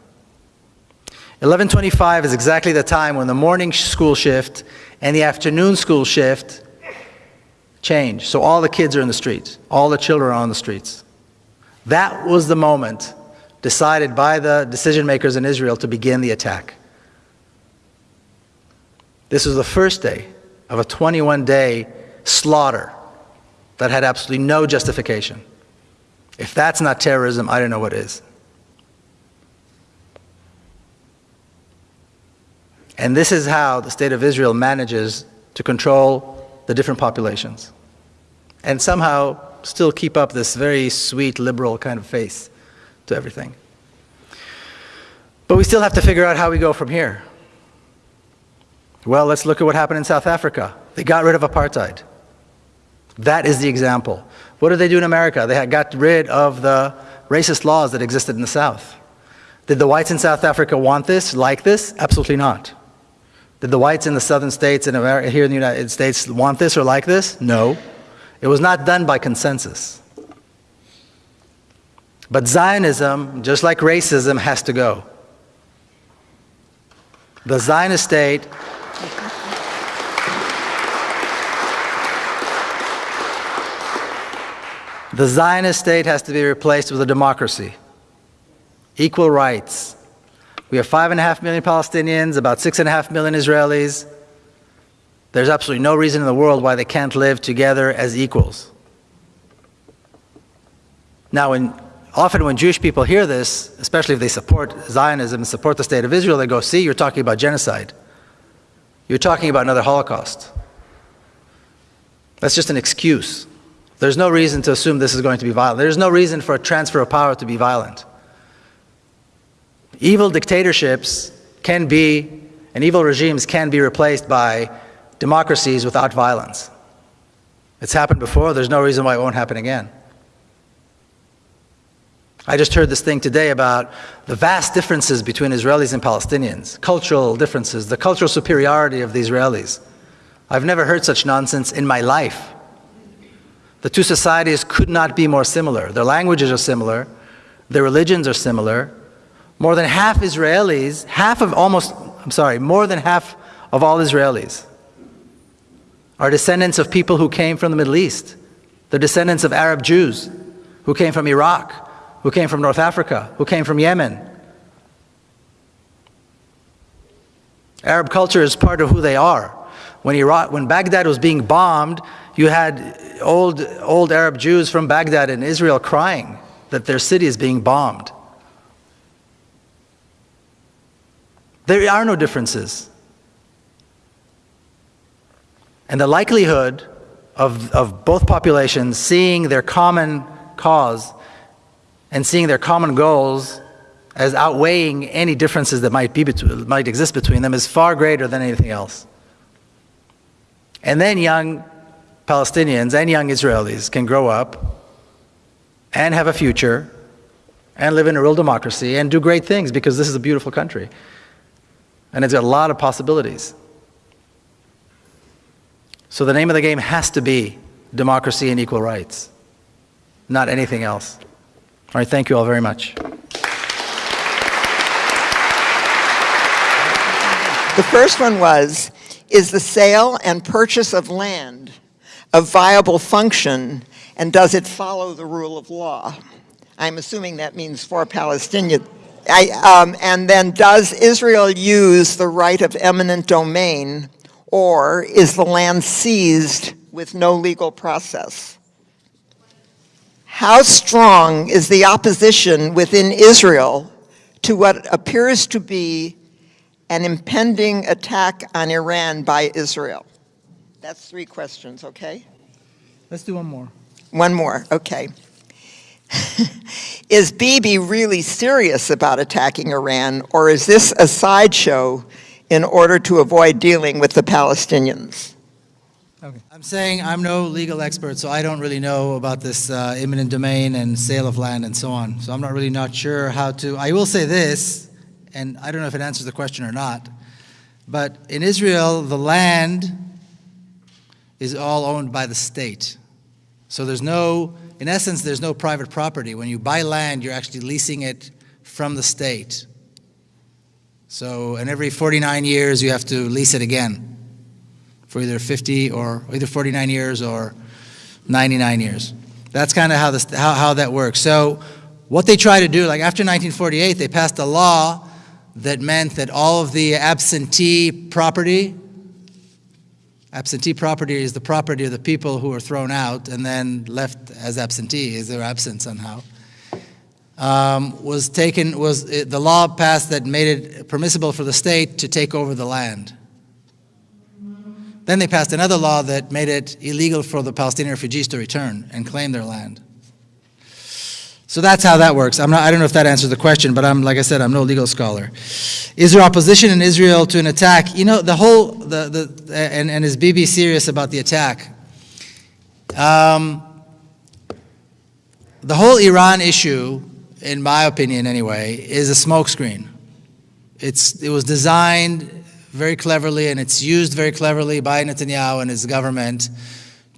1125 is exactly the time when the morning school shift and the afternoon school shift change. So all the kids are in the streets. All the children are on the streets. That was the moment decided by the decision makers in Israel to begin the attack. This was the first day of a 21 day slaughter that had absolutely no justification. If that's not terrorism, I don't know what is. And this is how the state of Israel manages to control the different populations and somehow still keep up this very sweet liberal kind of face to everything. But we still have to figure out how we go from here. Well, let's look at what happened in South Africa. They got rid of apartheid. That is the example. What did they do in America? They got rid of the racist laws that existed in the South. Did the whites in South Africa want this, like this? Absolutely not. Did the whites in the southern states here in the United States want this or like this? No. It was not done by consensus. But Zionism, just like racism, has to go. The Zionist state The Zionist state has to be replaced with a democracy, equal rights. We have five and a half million Palestinians, about six and a half million Israelis. There's absolutely no reason in the world why they can't live together as equals. Now, often when Jewish people hear this, especially if they support Zionism and support the state of Israel, they go, see, you're talking about genocide. You're talking about another Holocaust. That's just an excuse. There's no reason to assume this is going to be violent. There's no reason for a transfer of power to be violent. Evil dictatorships can be, and evil regimes can be replaced by democracies without violence. It's happened before, there's no reason why it won't happen again. I just heard this thing today about the vast differences between Israelis and Palestinians, cultural differences, the cultural superiority of the Israelis. I've never heard such nonsense in my life. The two societies could not be more similar. Their languages are similar, their religions are similar. More than half Israelis, half of almost, I'm sorry, more than half of all Israelis are descendants of people who came from the Middle East. They're descendants of Arab Jews who came from Iraq, who came from North Africa, who came from Yemen. Arab culture is part of who they are. When, Iraq, when Baghdad was being bombed, you had old, old Arab Jews from Baghdad in Israel crying that their city is being bombed. There are no differences. And the likelihood of, of both populations seeing their common cause and seeing their common goals as outweighing any differences that might, be between, might exist between them is far greater than anything else. And then young Palestinians and young Israelis can grow up and have a future and live in a real democracy and do great things because this is a beautiful country. And it's got a lot of possibilities. So the name of the game has to be democracy and equal rights, not anything else. All right, thank you all very much. The first one was, is the sale and purchase of land a viable function and does it follow the rule of law? I'm assuming that means for Palestinian. I, um, and then does Israel use the right of eminent domain or is the land seized with no legal process? How strong is the opposition within Israel to what appears to be an impending attack on Iran by Israel? That's three questions, okay? Let's do one more. One more, okay. is Bibi really serious about attacking Iran, or is this a sideshow in order to avoid dealing with the Palestinians? Okay. I'm saying I'm no legal expert, so I don't really know about this uh, eminent domain and sale of land and so on. So I'm not really not sure how to. I will say this, and I don't know if it answers the question or not, but in Israel, the land is all owned by the state. So there's no, in essence, there's no private property. When you buy land, you're actually leasing it from the state. So, and every 49 years, you have to lease it again for either 50 or either 49 years or 99 years. That's kind of how, how, how that works. So what they try to do, like after 1948, they passed a law that meant that all of the absentee property, absentee property is the property of the people who are thrown out and then left as absentee, is their absent somehow um, was taken, was the law passed that made it permissible for the state to take over the land. Then they passed another law that made it illegal for the Palestinian refugees to return and claim their land. So that's how that works. I'm not, I don't know if that answers the question, but I'm, like I said, I'm no legal scholar. Is there opposition in Israel to an attack? You know, the whole, the, the, and, and is Bibi serious about the attack? Um, the whole Iran issue in my opinion anyway, is a smokescreen. It's, it was designed very cleverly and it's used very cleverly by Netanyahu and his government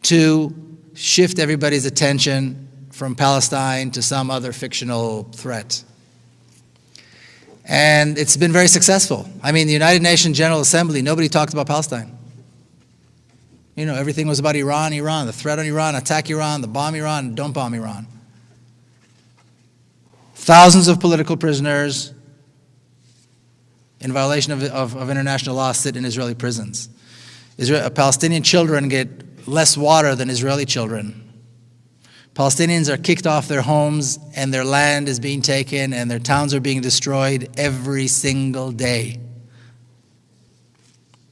to shift everybody's attention from Palestine to some other fictional threat. And it's been very successful. I mean, the United Nations General Assembly, nobody talked about Palestine. You know, everything was about Iran, Iran, the threat on Iran, attack Iran, the bomb Iran, don't bomb Iran. Thousands of political prisoners in violation of, of, of international law sit in Israeli prisons. Israel, Palestinian children get less water than Israeli children Palestinians are kicked off their homes and their land is being taken and their towns are being destroyed every single day.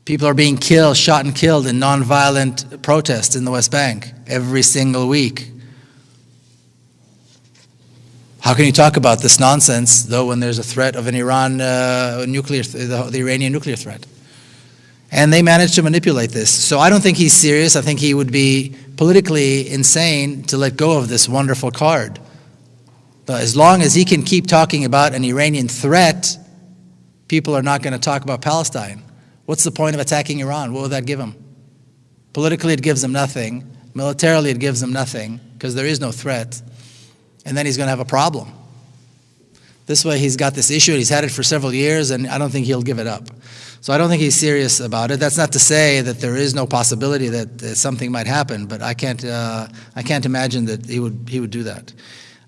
People are being killed, shot and killed in nonviolent protests in the West Bank every single week. How can you talk about this nonsense, though, when there's a threat of an Iran uh, nuclear, th- the, the Iranian nuclear threat? And they managed to manipulate this. So I don't think he's serious. I think he would be politically insane to let go of this wonderful card. But as long as he can keep talking about an Iranian threat, people are not going to talk about Palestine. What's the point of attacking Iran? What would that give him? Politically, it gives him nothing. Militarily, it gives him nothing because there is no threat. And then he's going to have a problem. This way, he's got this issue, he's had it for several years, and I don't think he'll give it up. So I don't think he's serious about it. That's not to say that there is no possibility that, that something might happen, but I can't, uh, I can't imagine that he would, he would do that.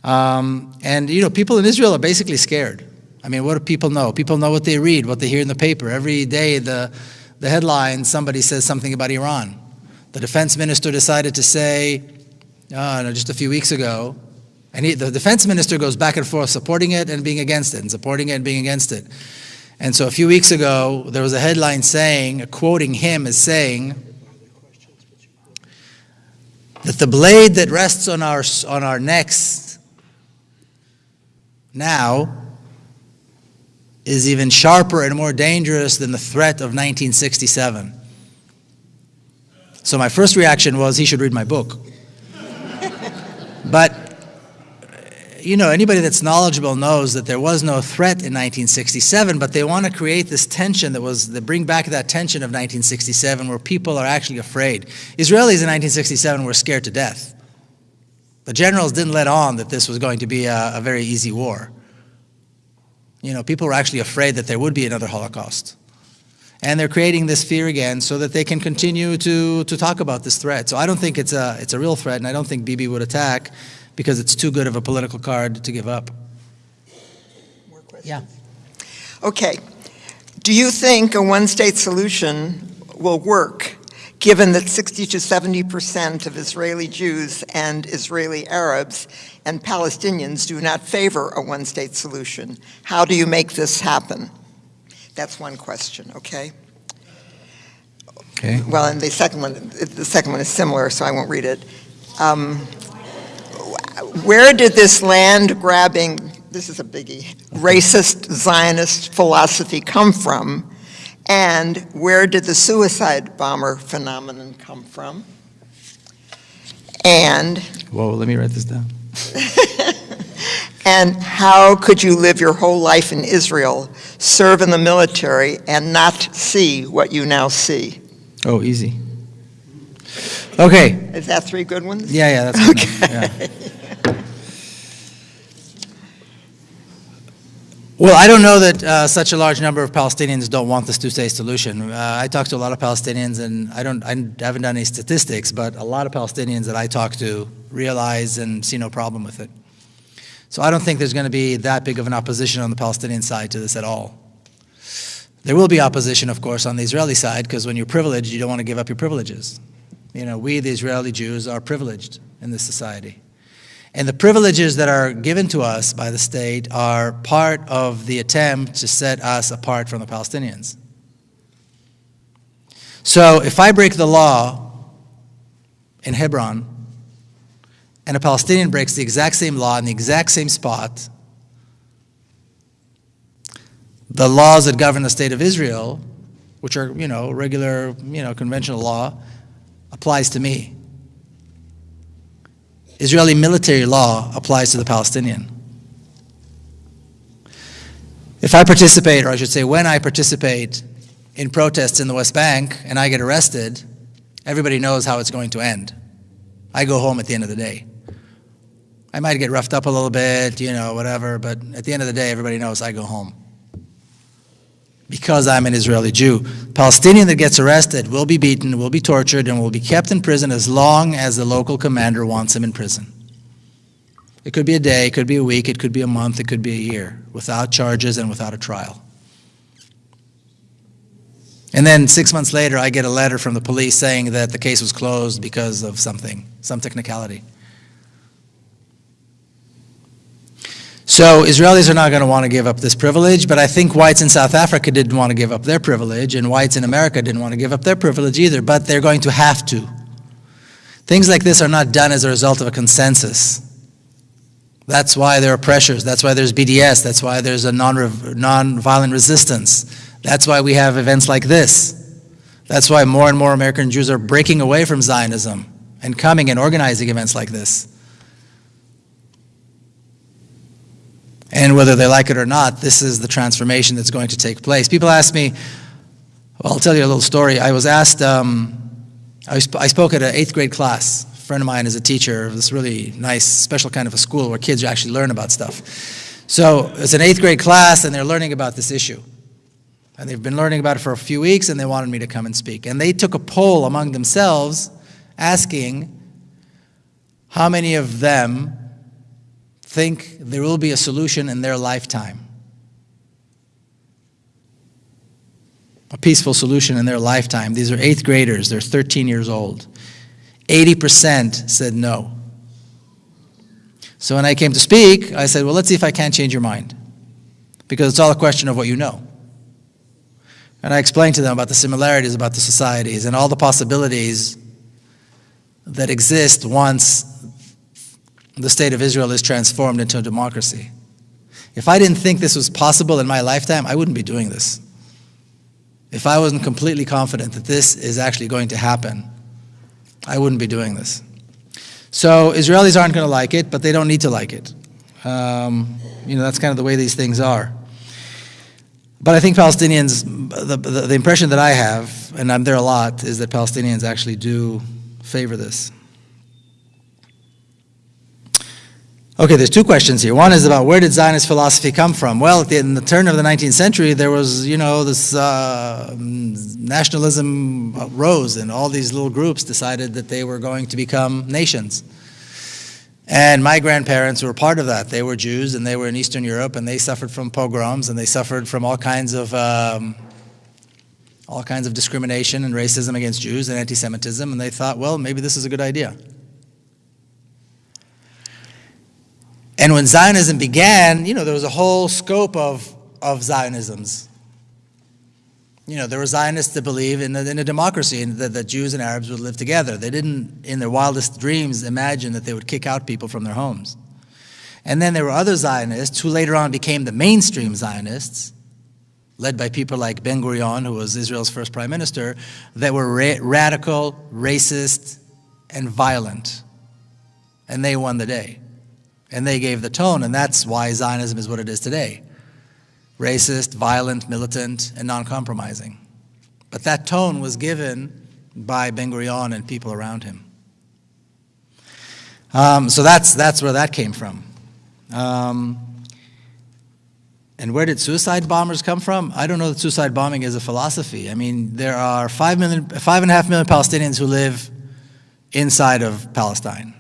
Um, and, you know, people in Israel are basically scared. I mean, what do people know? People know what they read, what they hear in the paper. Every day, the, the headline, somebody says something about Iran. The defense minister decided to say, uh, just a few weeks ago, and he, the defense minister goes back and forth supporting it and being against it, and supporting it and being against it. And so a few weeks ago, there was a headline saying, quoting him as saying, that the blade that rests on our, on our necks now is even sharper and more dangerous than the threat of 1967. So my first reaction was he should read my book. but you know, anybody that's knowledgeable knows that there was no threat in 1967, but they want to create this tension that was, that bring back that tension of 1967 where people are actually afraid. Israelis in 1967 were scared to death. The generals didn't let on that this was going to be a, a very easy war. You know, people were actually afraid that there would be another Holocaust. And they're creating this fear again so that they can continue to, to talk about this threat. So I don't think it's a, it's a real threat, and I don't think Bibi would attack because it's too good of a political card to give up. More questions? Yeah. Okay. Do you think a one-state solution will work, given that 60 to 70 percent of Israeli Jews and Israeli Arabs and Palestinians do not favor a one-state solution? How do you make this happen? That's one question, okay? Okay. Well, and the second one, the second one is similar, so I won't read it. Um, where did this land grabbing, this is a biggie, racist Zionist philosophy come from? And where did the suicide bomber phenomenon come from? And, Whoa, let me write this down. and how could you live your whole life in Israel, serve in the military, and not see what you now see? Oh, easy. Okay. Is that three good ones? Yeah, yeah, that's good enough. Well, I don't know that uh, such a large number of Palestinians don't want this two-state solution. Uh, I talk to a lot of Palestinians, and I don't, I haven't done any statistics, but a lot of Palestinians that I talk to realize and see no problem with it. So I don't think there's going to be that big of an opposition on the Palestinian side to this at all. There will be opposition, of course, on the Israeli side, because when you're privileged, you don't want to give up your privileges. You know, we, the Israeli Jews, are privileged in this society. And the privileges that are given to us by the state are part of the attempt to set us apart from the Palestinians. So if I break the law in Hebron, and a Palestinian breaks the exact same law in the exact same spot, the laws that govern the state of Israel, which are, you know, regular, you know, conventional law, applies to me. Israeli military law applies to the Palestinian. If I participate, or I should say when I participate in protests in the West Bank and I get arrested, everybody knows how it's going to end. I go home at the end of the day. I might get roughed up a little bit, you know, whatever, but at the end of the day, everybody knows I go home. Because I'm an Israeli Jew. Palestinian that gets arrested will be beaten, will be tortured, and will be kept in prison as long as the local commander wants him in prison. It could be a day, it could be a week, it could be a month, it could be a year, without charges and without a trial. And then six months later, I get a letter from the police saying that the case was closed because of something, some technicality. So Israelis are not going to want to give up this privilege, but I think whites in South Africa didn't want to give up their privilege, and whites in America didn't want to give up their privilege either, but they're going to have to. Things like this are not done as a result of a consensus. That's why there are pressures. That's why there's BDS. That's why there's a non non-violent resistance. That's why we have events like this. That's why more and more American Jews are breaking away from Zionism and coming and organizing events like this. And whether they like it or not, this is the transformation that's going to take place. People ask me, well, I'll tell you a little story. I was asked, um, I, sp- I spoke at an eighth grade class. A friend of mine is a teacher of this really nice, special kind of a school where kids actually learn about stuff. So it's an eighth grade class, and they're learning about this issue. And they've been learning about it for a few weeks, and they wanted me to come and speak. And they took a poll among themselves asking how many of them think there will be a solution in their lifetime. A peaceful solution in their lifetime. These are eighth graders, they're 13 years old. 80% said no. So when I came to speak, I said, well, let's see if I can't change your mind. Because it's all a question of what you know. And I explained to them about the similarities about the societies and all the possibilities that exist once the state of Israel is transformed into a democracy. If I didn't think this was possible in my lifetime, I wouldn't be doing this. If I wasn't completely confident that this is actually going to happen, I wouldn't be doing this. So Israelis aren't going to like it, but they don't need to like it. Um, you know, that's kind of the way these things are. But I think Palestinians, the, the, the impression that I have, and I'm there a lot, is that Palestinians actually do favor this. Okay, there's two questions here. One is about where did Zionist philosophy come from? Well, in the turn of the 19th century, there was, you know, this uh, nationalism rose, and all these little groups decided that they were going to become nations. And my grandparents were part of that. They were Jews, and they were in Eastern Europe, and they suffered from pogroms, and they suffered from all kinds of um, all kinds of discrimination and racism against Jews and anti-Semitism, and they thought, well, maybe this is a good idea. And when Zionism began, you know, there was a whole scope of, of Zionisms. You know, there were Zionists that believe in a, in a democracy and that, that Jews and Arabs would live together. They didn't, in their wildest dreams, imagine that they would kick out people from their homes. And then there were other Zionists who later on became the mainstream Zionists, led by people like Ben Gurion, who was Israel's first prime minister, that were ra radical, racist, and violent. And they won the day. And they gave the tone, and that's why Zionism is what it is today racist, violent, militant, and non compromising. But that tone was given by Ben Gurion and people around him. Um, so that's, that's where that came from. Um, and where did suicide bombers come from? I don't know that suicide bombing is a philosophy. I mean, there are five, million, five and a half million Palestinians who live inside of Palestine.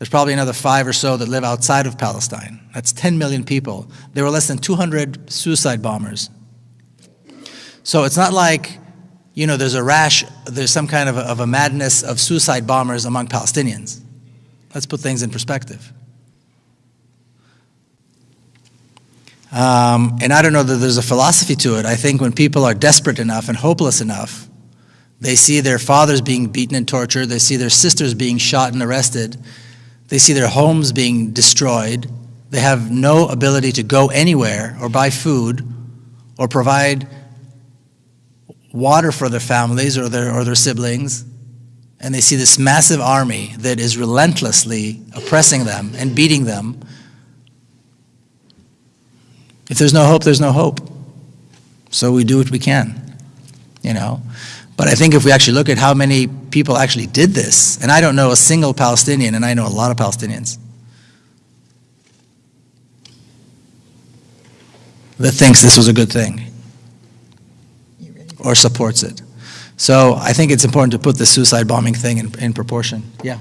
There's probably another five or so that live outside of Palestine. That's 10 million people. There were less than 200 suicide bombers. So it's not like, you know, there's a rash, there's some kind of a, of a madness of suicide bombers among Palestinians. Let's put things in perspective. Um, and I don't know that there's a philosophy to it. I think when people are desperate enough and hopeless enough, they see their fathers being beaten and tortured, they see their sisters being shot and arrested, they see their homes being destroyed. They have no ability to go anywhere or buy food or provide water for their families or their, or their siblings. And they see this massive army that is relentlessly oppressing them and beating them. If there's no hope, there's no hope. So we do what we can, you know. But I think if we actually look at how many people actually did this, and I don't know a single Palestinian, and I know a lot of Palestinians, that thinks this was a good thing or supports it. So I think it's important to put the suicide bombing thing in, in proportion. Yeah.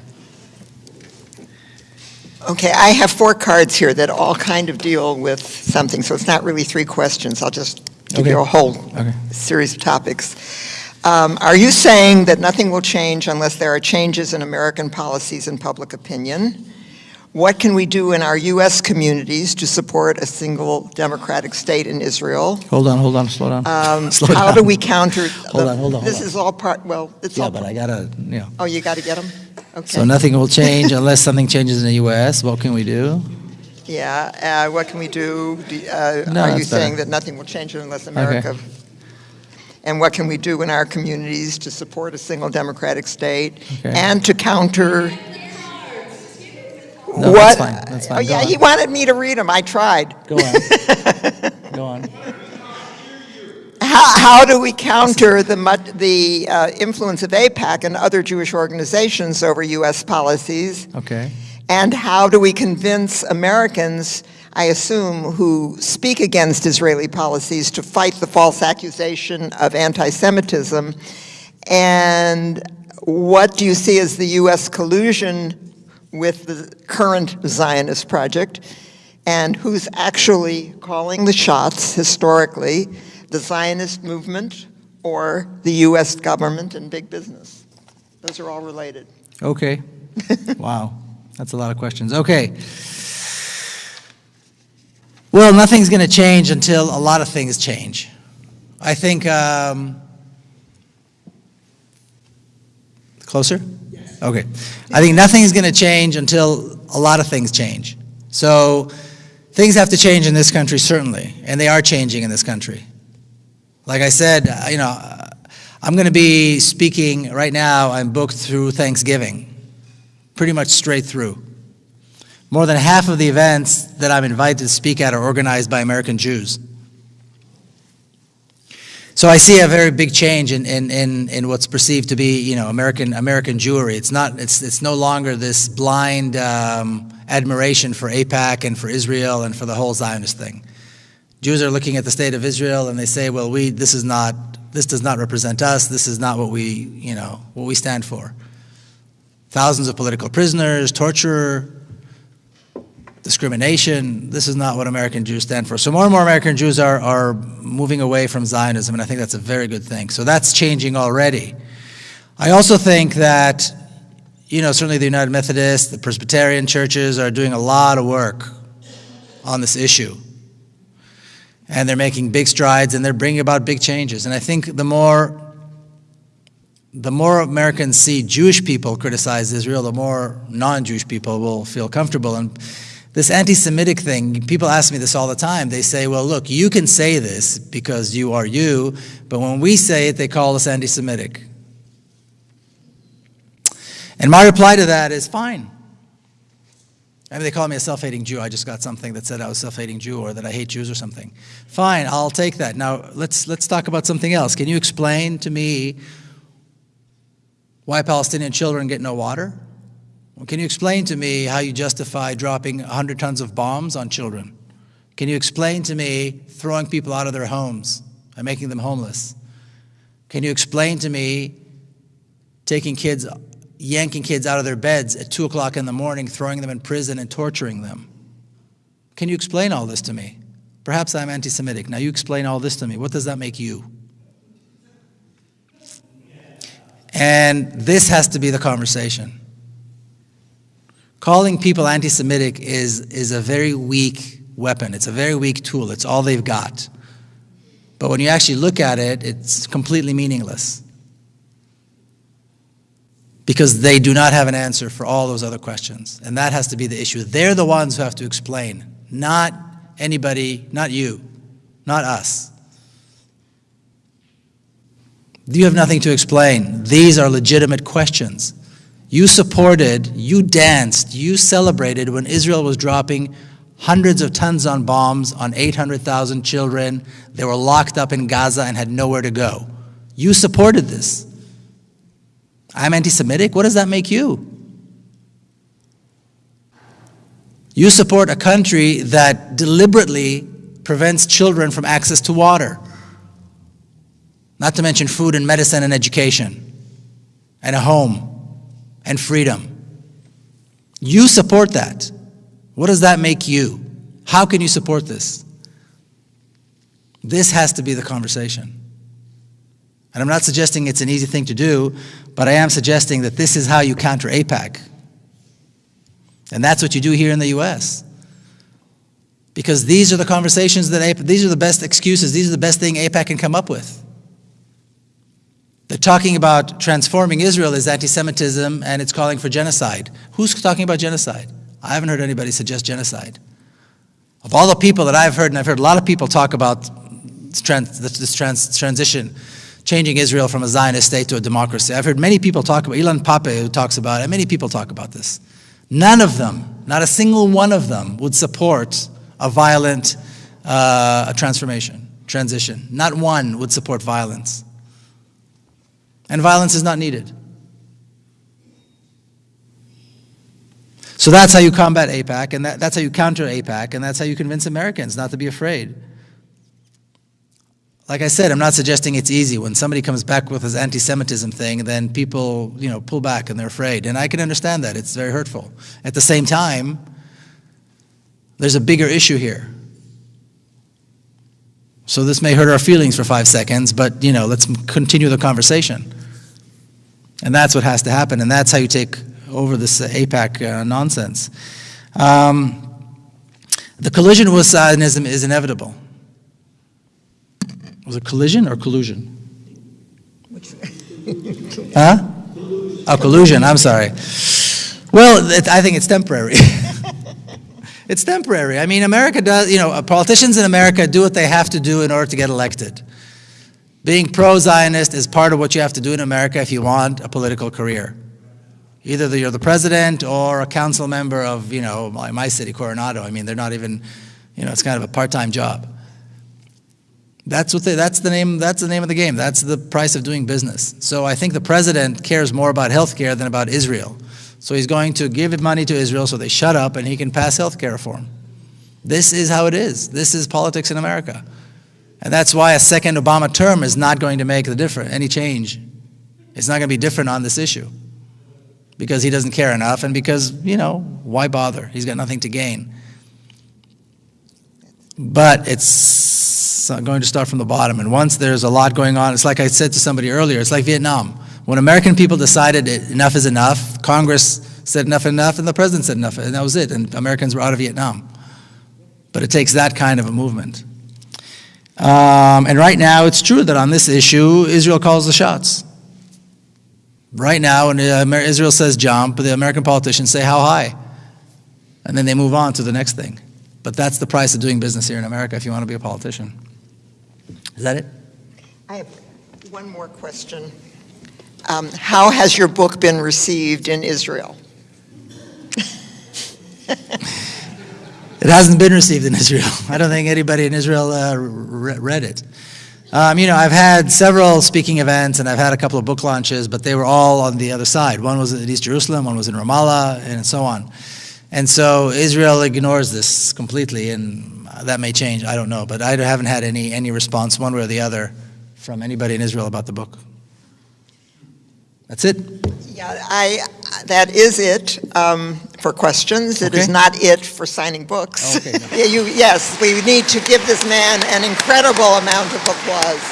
Okay, I have four cards here that all kind of deal with something, so it's not really three questions. I'll just give Okay. you a whole Okay. series of topics. Um, Are you saying that nothing will change unless there are changes in American policies and public opinion? What can we do in our U.S. communities to support a single democratic state in Israel? Hold on, hold on, slow down. Um, Slow How down. do we counter? Hold the- on, hold on, This hold on. is all part, well, it's all Yeah, all, but I gotta, you know. oh, you got to get them? Okay. So nothing will change unless something changes in the U.S. What can we do? Yeah, uh, what can we do? Do- uh, No, Are you that's better. saying that nothing will change unless America? And what can we do in our communities to support a single democratic state Okay. and to counter? No, what? that's fine, that's fine. Oh, Go yeah, on. he wanted me to read them. I tried. Go on. Go on. How, how do we counter the, the uh, influence of AIPAC and other Jewish organizations over U.S. policies? Okay. And how do we convince Americans, I assume, who speak against Israeli policies to fight the false accusation of anti-Semitism? And what do you see as the U.S. collusion with the current Zionist project? And who's actually calling the shots historically, the Zionist movement or the U.S. government and big business? Those are all related. Okay. Wow. That's a lot of questions. Okay. Well, nothing's going to change until a lot of things change. I think. Um, closer? Yes. Okay. I think nothing's going to change until a lot of things change. So things have to change in this country, certainly, and they are changing in this country. Like I said, uh, you know, uh, I'm going to be speaking right now. I'm booked through Thanksgiving, pretty much straight through. More than half of the events that I'm invited to speak at are organized by American Jews. So I see a very big change in, in, in, in what's perceived to be, you know, American American Jewry. It's not. It's it's no longer this blind um, admiration for AIPAC and for Israel and for the whole Zionist thing. Jews are looking at the state of Israel and they say, well, we this is not this does not represent us. This is not what we you know what we stand for. Thousands of political prisoners, torture, discrimination. This is not what American Jews stand for. So more and more American Jews are, are moving away from Zionism, and I think that's a very good thing. So that's changing already. I also think that, you know, certainly the United Methodist, the Presbyterian churches are doing a lot of work on this issue. And they're making big strides and they're bringing about big changes. And I think the more the more Americans see Jewish people criticize Israel, the more non-Jewish people will feel comfortable. And this anti-Semitic thing, people ask me this all the time. They say, well, look, you can say this because you are you, but when we say it, they call us anti-Semitic. And my reply to that is fine. I mean, they call me a self-hating Jew. I just got something that said I was a self-hating Jew or that I hate Jews or something. Fine, I'll take that. Now, let's, let's talk about something else. Can you explain to me why Palestinian children get no water? Well, can you explain to me how you justify dropping 100 tons of bombs on children? Can you explain to me throwing people out of their homes and making them homeless? Can you explain to me taking kids, yanking kids out of their beds at 2 o'clock in the morning, throwing them in prison and torturing them? Can you explain all this to me? Perhaps I'm anti Semitic. Now you explain all this to me. What does that make you? And this has to be the conversation. Calling people anti Semitic is, is a very weak weapon, it's a very weak tool, it's all they've got. But when you actually look at it, it's completely meaningless. Because they do not have an answer for all those other questions. And that has to be the issue. They're the ones who have to explain, not anybody, not you, not us. You have nothing to explain. These are legitimate questions. You supported, you danced, you celebrated when Israel was dropping hundreds of tons on bombs on 800,000 children. They were locked up in Gaza and had nowhere to go. You supported this. I'm anti Semitic? What does that make you? You support a country that deliberately prevents children from access to water, not to mention food and medicine and education, and a home and freedom. You support that. What does that make you? How can you support this? This has to be the conversation. And I'm not suggesting it's an easy thing to do, but I am suggesting that this is how you counter AIPAC. And that's what you do here in the US. Because these are the conversations that AIPAC, these are the best excuses, these are the best thing AIPAC can come up with. They're talking about transforming Israel as anti-Semitism and it's calling for genocide. Who's talking about genocide? I haven't heard anybody suggest genocide. Of all the people that I've heard, and I've heard a lot of people talk about this, trans, this trans, transition, changing Israel from a Zionist state to a democracy. I've heard many people talk about, Ilan Pappé who talks about it, many people talk about this. None of them, not a single one of them, would support a violent uh, transformation, transition. Not one would support violence. And violence is not needed. So that's how you combat AIPAC, and that, that's how you counter AIPAC, and that's how you convince Americans not to be afraid. Like I said, I'm not suggesting it's easy. When somebody comes back with this anti-Semitism thing, then people, you know, pull back and they're afraid. And I can understand that. It's very hurtful. At the same time, there's a bigger issue here. So this may hurt our feelings for five seconds, but, you know, let's continue the conversation. And that's what has to happen, and that's how you take over this uh, AIPAC uh, nonsense. Um, the collision with Zionism is inevitable. Was it collision or collusion? huh? Oh, collusion, I'm sorry. Well, it, I think it's temporary. it's temporary. I mean, America does, you know, politicians in America do what they have to do in order to get elected. Being pro-Zionist is part of what you have to do in America if you want a political career. Either you're the president or a council member of, you know, my, my city, Coronado. I mean, they're not even, you know, it's kind of a part-time job. That's what they, that's the name that's the name of the game. That's the price of doing business. So I think the president cares more about health care than about Israel. So he's going to give money to Israel so they shut up and he can pass health care reform. This is how it is. This is politics in America. And that's why a second Obama term is not going to make the difference, any change. It's not going to be different on this issue because he doesn't care enough and because, you know, why bother? He's got nothing to gain. But it's uh, going to start from the bottom. And once there's a lot going on, it's like I said to somebody earlier, it's like Vietnam. When American people decided enough is enough, Congress said enough enough, and the president said enough, and that was it. And Americans were out of Vietnam. But it takes that kind of a movement. Um, and right now, it's true that on this issue, Israel calls the shots. Right now, when uh, Israel says jump, the American politicians say how high. And then they move on to the next thing. But that's the price of doing business here in America if you want to be a politician. Is that it? I have one more question. Um, how has your book been received in Israel? It hasn't been received in Israel. I don't think anybody in Israel uh, re read it. Um, you know, I've had several speaking events and I've had a couple of book launches, but they were all on the other side. One was in East Jerusalem, one was in Ramallah, and so on. And so Israel ignores this completely, and that may change. I don't know, but I haven't had any any response one way or the other from anybody in Israel about the book. That's it. Yeah, I, that is it um, for questions. It is Okay. not it for signing books. Okay. Yeah, you, yes, we need to give this man an incredible amount of applause.